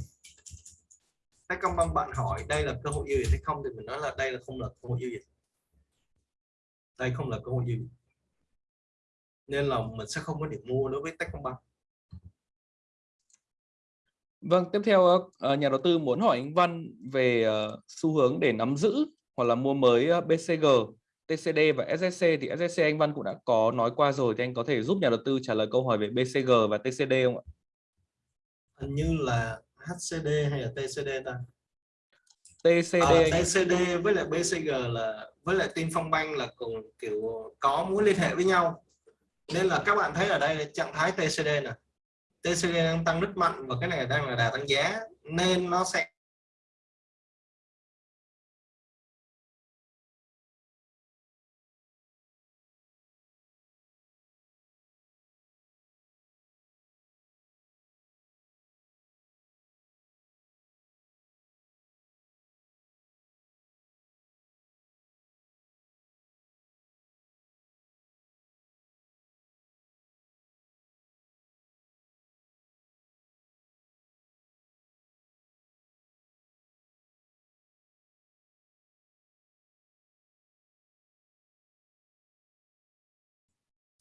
Techcombank bạn hỏi đây là cơ hội giao dịch hay không thì mình nói là đây là không là cơ hội giao dịch đây không là cơ hội giao dịch nên là mình sẽ không có điểm mua đối với Techcombank. Vâng, tiếp theo ờ, nhà đầu tư muốn hỏi anh Văn về ờ, xu hướng để nắm giữ hoặc là mua mới ờ, BCG, TCD và SSC thì SSC anh Văn cũng đã có nói qua rồi thì anh có thể giúp nhà đầu tư trả lời câu hỏi về BCG và TCD không ạ? Hình như là HCD hay là TCD ta? TCD à, TCD với lại BCG là với lại Tiên Phong Bank là cùng kiểu có mối liên hệ với nhau nên là các bạn thấy ở đây là trạng thái TCD nè TCD đang tăng rất mạnh và cái này đang là đà tăng giá nên nó sẽ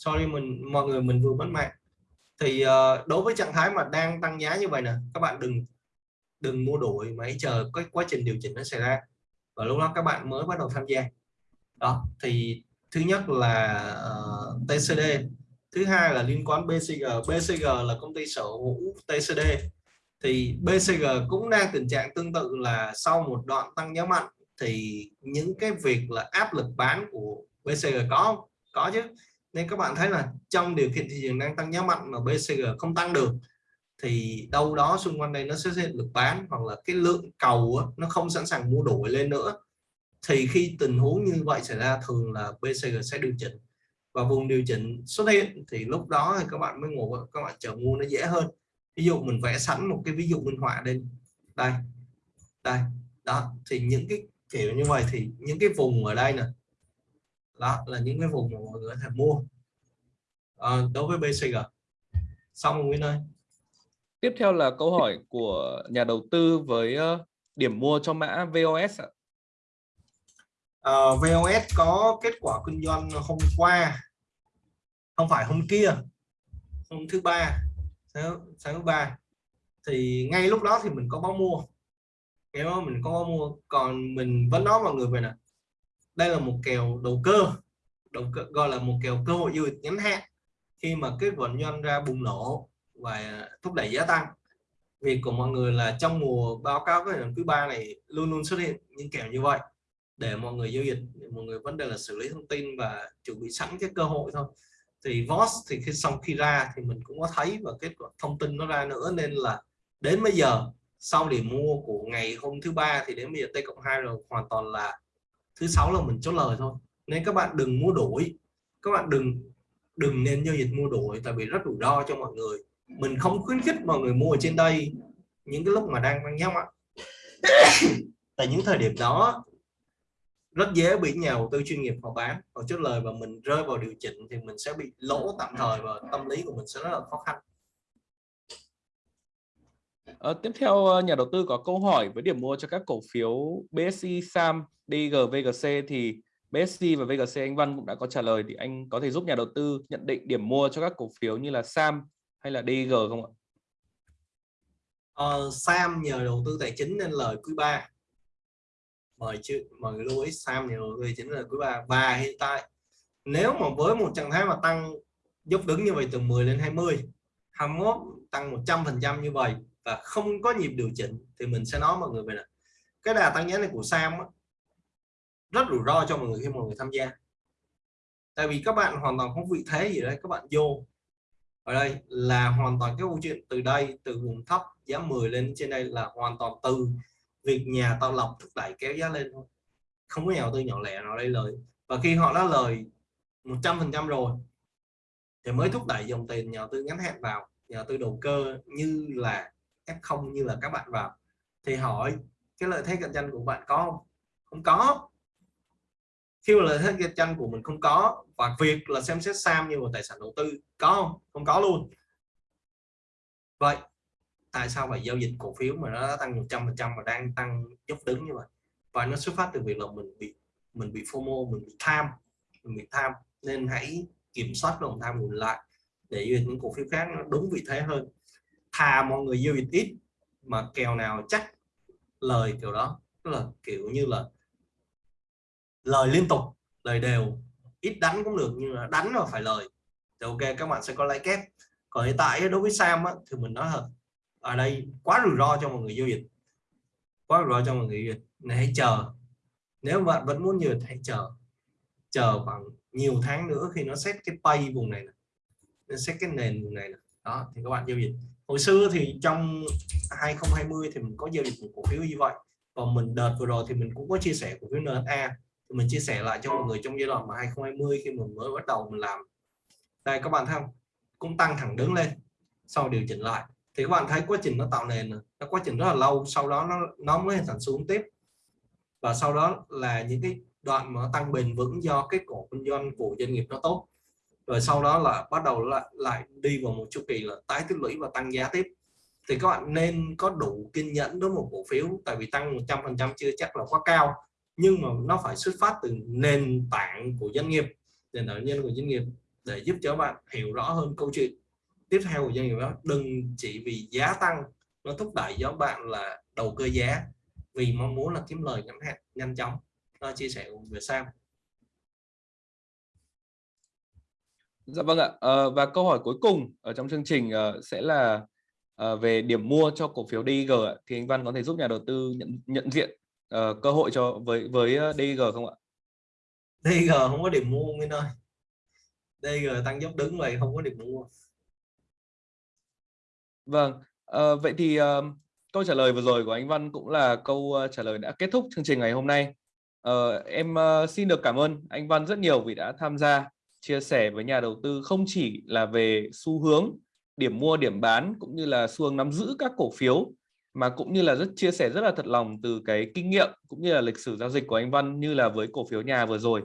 sorry mình mọi người mình vừa mất mạng. Thì uh, đối với trạng thái mà đang tăng giá như vậy nè các bạn đừng đừng mua đuổi mà hãy chờ cái quá trình điều chỉnh nó xảy ra. Và lúc đó các bạn mới bắt đầu tham gia. Đó thì thứ nhất là ờ, uh, TCD thứ hai là liên quan BCG BCG là công ty sở hữu TCD thì BCG cũng đang tình trạng tương tự là sau một đoạn tăng giá mạnh thì những cái việc là áp lực bán của BCG có có chứ nên các bạn thấy là trong điều kiện thị trường đang tăng giá mạnh mà BCG không tăng được thì đâu đó xung quanh đây nó sẽ hiện lực bán hoặc là cái lượng cầu á, nó không sẵn sàng mua đổi lên nữa. Thì khi tình huống như vậy xảy ra thường là BCG sẽ điều chỉnh. Và vùng điều chỉnh xuất hiện thì lúc đó thì các bạn mới ngồi các bạn chờ mua nó dễ hơn. Ví dụ mình vẽ sẵn một cái ví dụ minh họa lên. Đây đây đó thì những cái kiểu như vậy thì những cái vùng ở đây nè đó là những cái vùng mà mọi người có thể mua. À, đối với BCG xong rồi Nguyên ơi. Tiếp theo là câu hỏi của nhà đầu tư với uh, điểm mua cho mã VOS ạ. Uh, ờ, VOS có kết quả kinh doanh hôm qua. Không phải hôm kia. Hôm thứ ba sáng, sáng thứ ba. Thì ngay lúc đó thì mình có báo mua. Đó mình có báo mua. Còn mình vẫn nói mọi người về nè đây là một kèo đầu cơ đầu cơ gọi là một kèo cơ hội du lịch ngắn hạn khi mà kết quả doanh ra bùng nổ và thúc đẩy giá tăng. Việc của mọi người là trong mùa báo cáo cái lần thứ ba này luôn luôn xuất hiện những kèo như vậy để mọi người giao dịch mọi người vấn đề là xử lý thông tin và chuẩn bị sẵn cái cơ hội thôi. Thì VOS thì khi xong khi ra thì mình cũng có thấy và kết quả thông tin nó ra nữa nên là đến bây giờ sau điểm mua của ngày hôm thứ ba thì đến bây giờ T cộng 2 rồi hoàn toàn là thứ sáu là mình chốt lời thôi. Nên các bạn đừng mua đổi. Các bạn đừng đừng nên giao dịch mua đổi tại vì rất rủi ro cho mọi người. Mình không khuyến khích mọi người mua ở trên đây những cái lúc mà đang tăng ạ. Tại những thời điểm đó, rất dễ bị nhà đầu tư chuyên nghiệp họ bán họ chốt lời và mình rơi vào điều chỉnh thì mình sẽ bị lỗ tạm thời và tâm lý của mình sẽ rất là khó khăn. À, tiếp theo ờ, nhà đầu tư có câu hỏi với điểm mua cho các cổ phiếu BSC, SAM, DG, VGC thì BSC và VGC anh Văn cũng đã có trả lời thì anh có thể giúp nhà đầu tư nhận định điểm mua cho các cổ phiếu như là SAM hay là DG không ạ? Uh, Sam nhờ đầu tư tài chính nên lời quý 3 mời chứ mời lưu ý Sam nhờ đầu tư tài chính là quý 3 và hiện tại nếu mà với một trạng thái mà tăng dốc đứng như vậy từ 10 lên 20 21 tăng 100 phần trăm như vậy và không có nhịp điều chỉnh thì mình sẽ nói mọi người về là cái đà tăng giá này của Sam á, rất rủi ro cho mọi người khi mọi người tham gia. Tại vì các bạn hoàn toàn không vị thế gì đấy các bạn vô. Ở đây là hoàn toàn cái câu chuyện từ đây từ vùng thấp giá 10 lên trên đây là hoàn toàn từ việc nhà tạo lọc thúc đẩy kéo giá lên thôi. Không có nhà đầu tư nhỏ lẻ nào đây lời. Và khi họ đã lời 100 phần trăm rồi thì mới thúc đẩy dòng tiền nhà đầu tư ngắn hạn vào nhà đầu tư đầu cơ như là F0 như là các bạn vào. Thì hỏi, cái lợi thế cạnh tranh của bạn có không? Không có. Khi mà lợi thế cạnh tranh của mình không có, và việc là xem xét Sam như một tài sản đầu tư, có không? Không có luôn. Vậy, tại sao phải giao dịch cổ phiếu mà nó tăng 100 phần trăm mà đang tăng dốc đứng như vậy? Và nó xuất phát từ việc là mình bị mình bị FOMO, mình bị tham, mình bị tham. Nên hãy kiểm soát lòng tham của mình lại để những cổ phiếu khác nó đúng vị thế hơn thà mọi người giao dịch ít mà kèo nào chắc lời kiểu đó tức là kiểu như là lời liên tục lời đều ít đánh cũng được nhưng mà đánh mà phải lời. Thì ok các bạn sẽ có lãi kép. Còn hiện tại đối với Sam á, thì mình nói thật ở đây quá rủi ro cho mọi người giao dịch. Quá rủi ro cho mọi người giao dịch. Này hãy chờ. Nếu bạn vẫn muốn nhiều hãy chờ. Chờ khoảng nhiều tháng nữa khi nó xét cái pay vùng này, này nó xét cái nền vùng này, này đó thì các bạn giao dịch hồi xưa thì trong 2020 thì mình có giao dịch một cổ phiếu như vậy. Và mình, đợt vừa rồi thì mình cũng có chia sẻ cổ phiếu NSA thì mình chia sẻ lại cho mọi người trong giai đoạn mà 2020 khi mình mới bắt đầu mình làm. Đây, các bạn thấy không? Cũng tăng thẳng đứng lên, sau điều chỉnh lại. Thì các bạn thấy quá trình nó tạo nền nó quá trình rất là lâu, sau đó nó nó mới hình thành xuống tiếp. Và sau đó là những cái đoạn mà tăng bền vững do cái cổ kinh doanh của doanh nghiệp nó tốt rồi sau đó là bắt đầu lại lại đi vào một chu kỳ là tái tích lũy và tăng giá tiếp. Thì các bạn nên có đủ kiên nhẫn đối với một cổ phiếu, tại vì tăng 100% chưa chắc là quá cao, nhưng mà nó phải xuất phát từ nền tảng của doanh nghiệp, nền tảng nhân của doanh nghiệp để giúp cho bạn hiểu rõ hơn câu chuyện. Tiếp theo của doanh nghiệp đó, đừng chỉ vì giá tăng nó thúc đẩy cho bạn là đầu cơ giá, vì mong muốn là kiếm lời ngắn hạn, nhanh chóng. Nó chia sẻ về sao Dạ vâng ạ. À, và câu hỏi cuối cùng ở trong chương trình uh, sẽ là uh, về điểm mua cho cổ phiếu DIG ạ. Thì anh Văn có thể giúp nhà đầu tư nhận nhận diện uh, cơ hội cho với với DIG không ạ? DIG không có điểm mua Nguyên ơi. DIG tăng dốc đứng vậy không có điểm mua. Vâng. Uh, vậy thì uh, câu trả lời vừa rồi của anh Văn cũng là câu uh, trả lời đã kết thúc chương trình ngày hôm nay. Uh, em uh, xin được cảm ơn anh Văn rất nhiều vì đã tham gia chia sẻ với nhà đầu tư không chỉ là về xu hướng điểm mua điểm bán cũng như là xu hướng nắm giữ các cổ phiếu mà cũng như là rất chia sẻ rất là thật lòng từ cái kinh nghiệm cũng như là lịch sử giao dịch của anh Văn như là với cổ phiếu nhà vừa rồi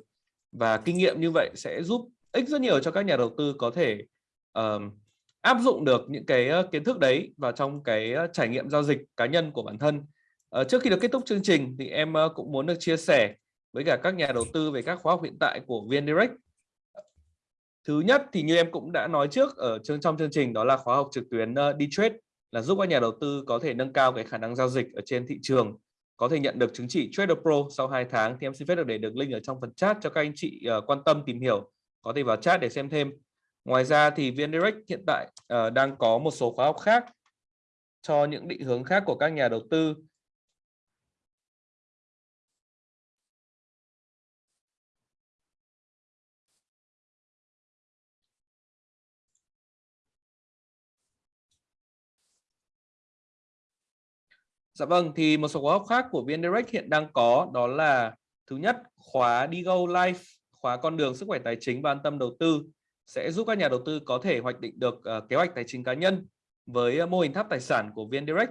và kinh nghiệm như vậy sẽ giúp ích rất nhiều cho các nhà đầu tư có thể uh, áp dụng được những cái kiến thức đấy vào trong cái trải nghiệm giao dịch cá nhân của bản thân. Uh, trước khi được kết thúc chương trình thì em uh, cũng muốn được chia sẻ với cả các nhà đầu tư về các khóa học hiện tại của VN Direct Thứ nhất thì như em cũng đã nói trước ở chương trong chương trình đó là khóa học trực tuyến uh, đi trade là giúp các nhà đầu tư có thể nâng cao cái khả năng giao dịch ở trên thị trường có thể nhận được chứng chỉ Trader Pro sau 2 tháng. Thì em xin phép được để được link ở trong phần chat cho các anh chị uh, quan tâm tìm hiểu có thể vào chat để xem thêm. Ngoài ra thì VN Direct hiện tại uh, đang có một số khóa học khác cho những định hướng khác của các nhà đầu tư. Dạ vâng, thì một số khóa học khác của VN Direct hiện đang có đó là thứ nhất khóa Digo Life, khóa con đường sức khỏe tài chính và an tâm đầu tư sẽ giúp các nhà đầu tư có thể hoạch định được uh, kế hoạch tài chính cá nhân với uh, mô hình tháp tài sản của VN Direct.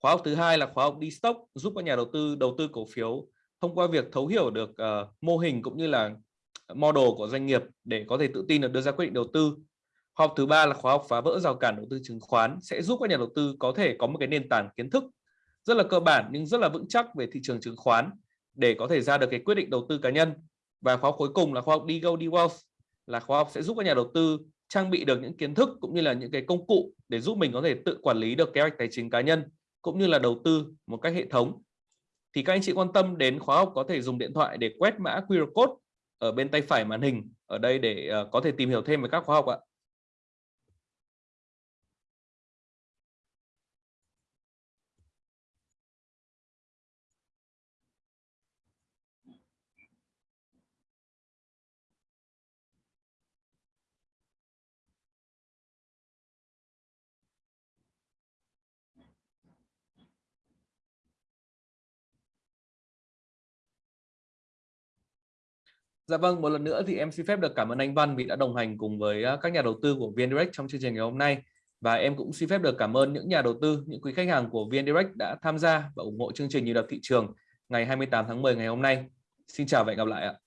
Khóa học thứ hai là khóa học đi stock giúp các nhà đầu tư đầu tư cổ phiếu thông qua việc thấu hiểu được uh, mô hình cũng như là model của doanh nghiệp để có thể tự tin được đưa ra quyết định đầu tư. Khóa học thứ ba là khóa học phá vỡ rào cản đầu tư chứng khoán sẽ giúp các nhà đầu tư có thể có một cái nền tảng kiến thức rất là cơ bản nhưng rất là vững chắc về thị trường chứng khoán để có thể ra được cái quyết định đầu tư cá nhân. Và khóa học cuối cùng là khóa học đi go đi wealth, là khóa học sẽ giúp các nhà đầu tư trang bị được những kiến thức cũng như là những cái công cụ để giúp mình có thể tự quản lý được kế hoạch tài chính cá nhân cũng như là đầu tư một cách hệ thống. Thì các anh chị quan tâm đến khóa học có thể dùng điện thoại để quét mã QR code ở bên tay phải màn hình ở đây để ờ, có thể tìm hiểu thêm về các khóa học ạ. Dạ vâng, một lần nữa thì em xin phép được cảm ơn anh Văn vì đã đồng hành cùng với à, các nhà đầu tư của VNDirect trong chương trình ngày hôm nay. Và em cũng xin phép được cảm ơn những nhà đầu tư, những quý khách hàng của VNDirect đã tham gia và ủng hộ chương trình nhịp đập thị trường ngày 28 tháng 10 ngày hôm nay. Xin chào và hẹn gặp lại ạ.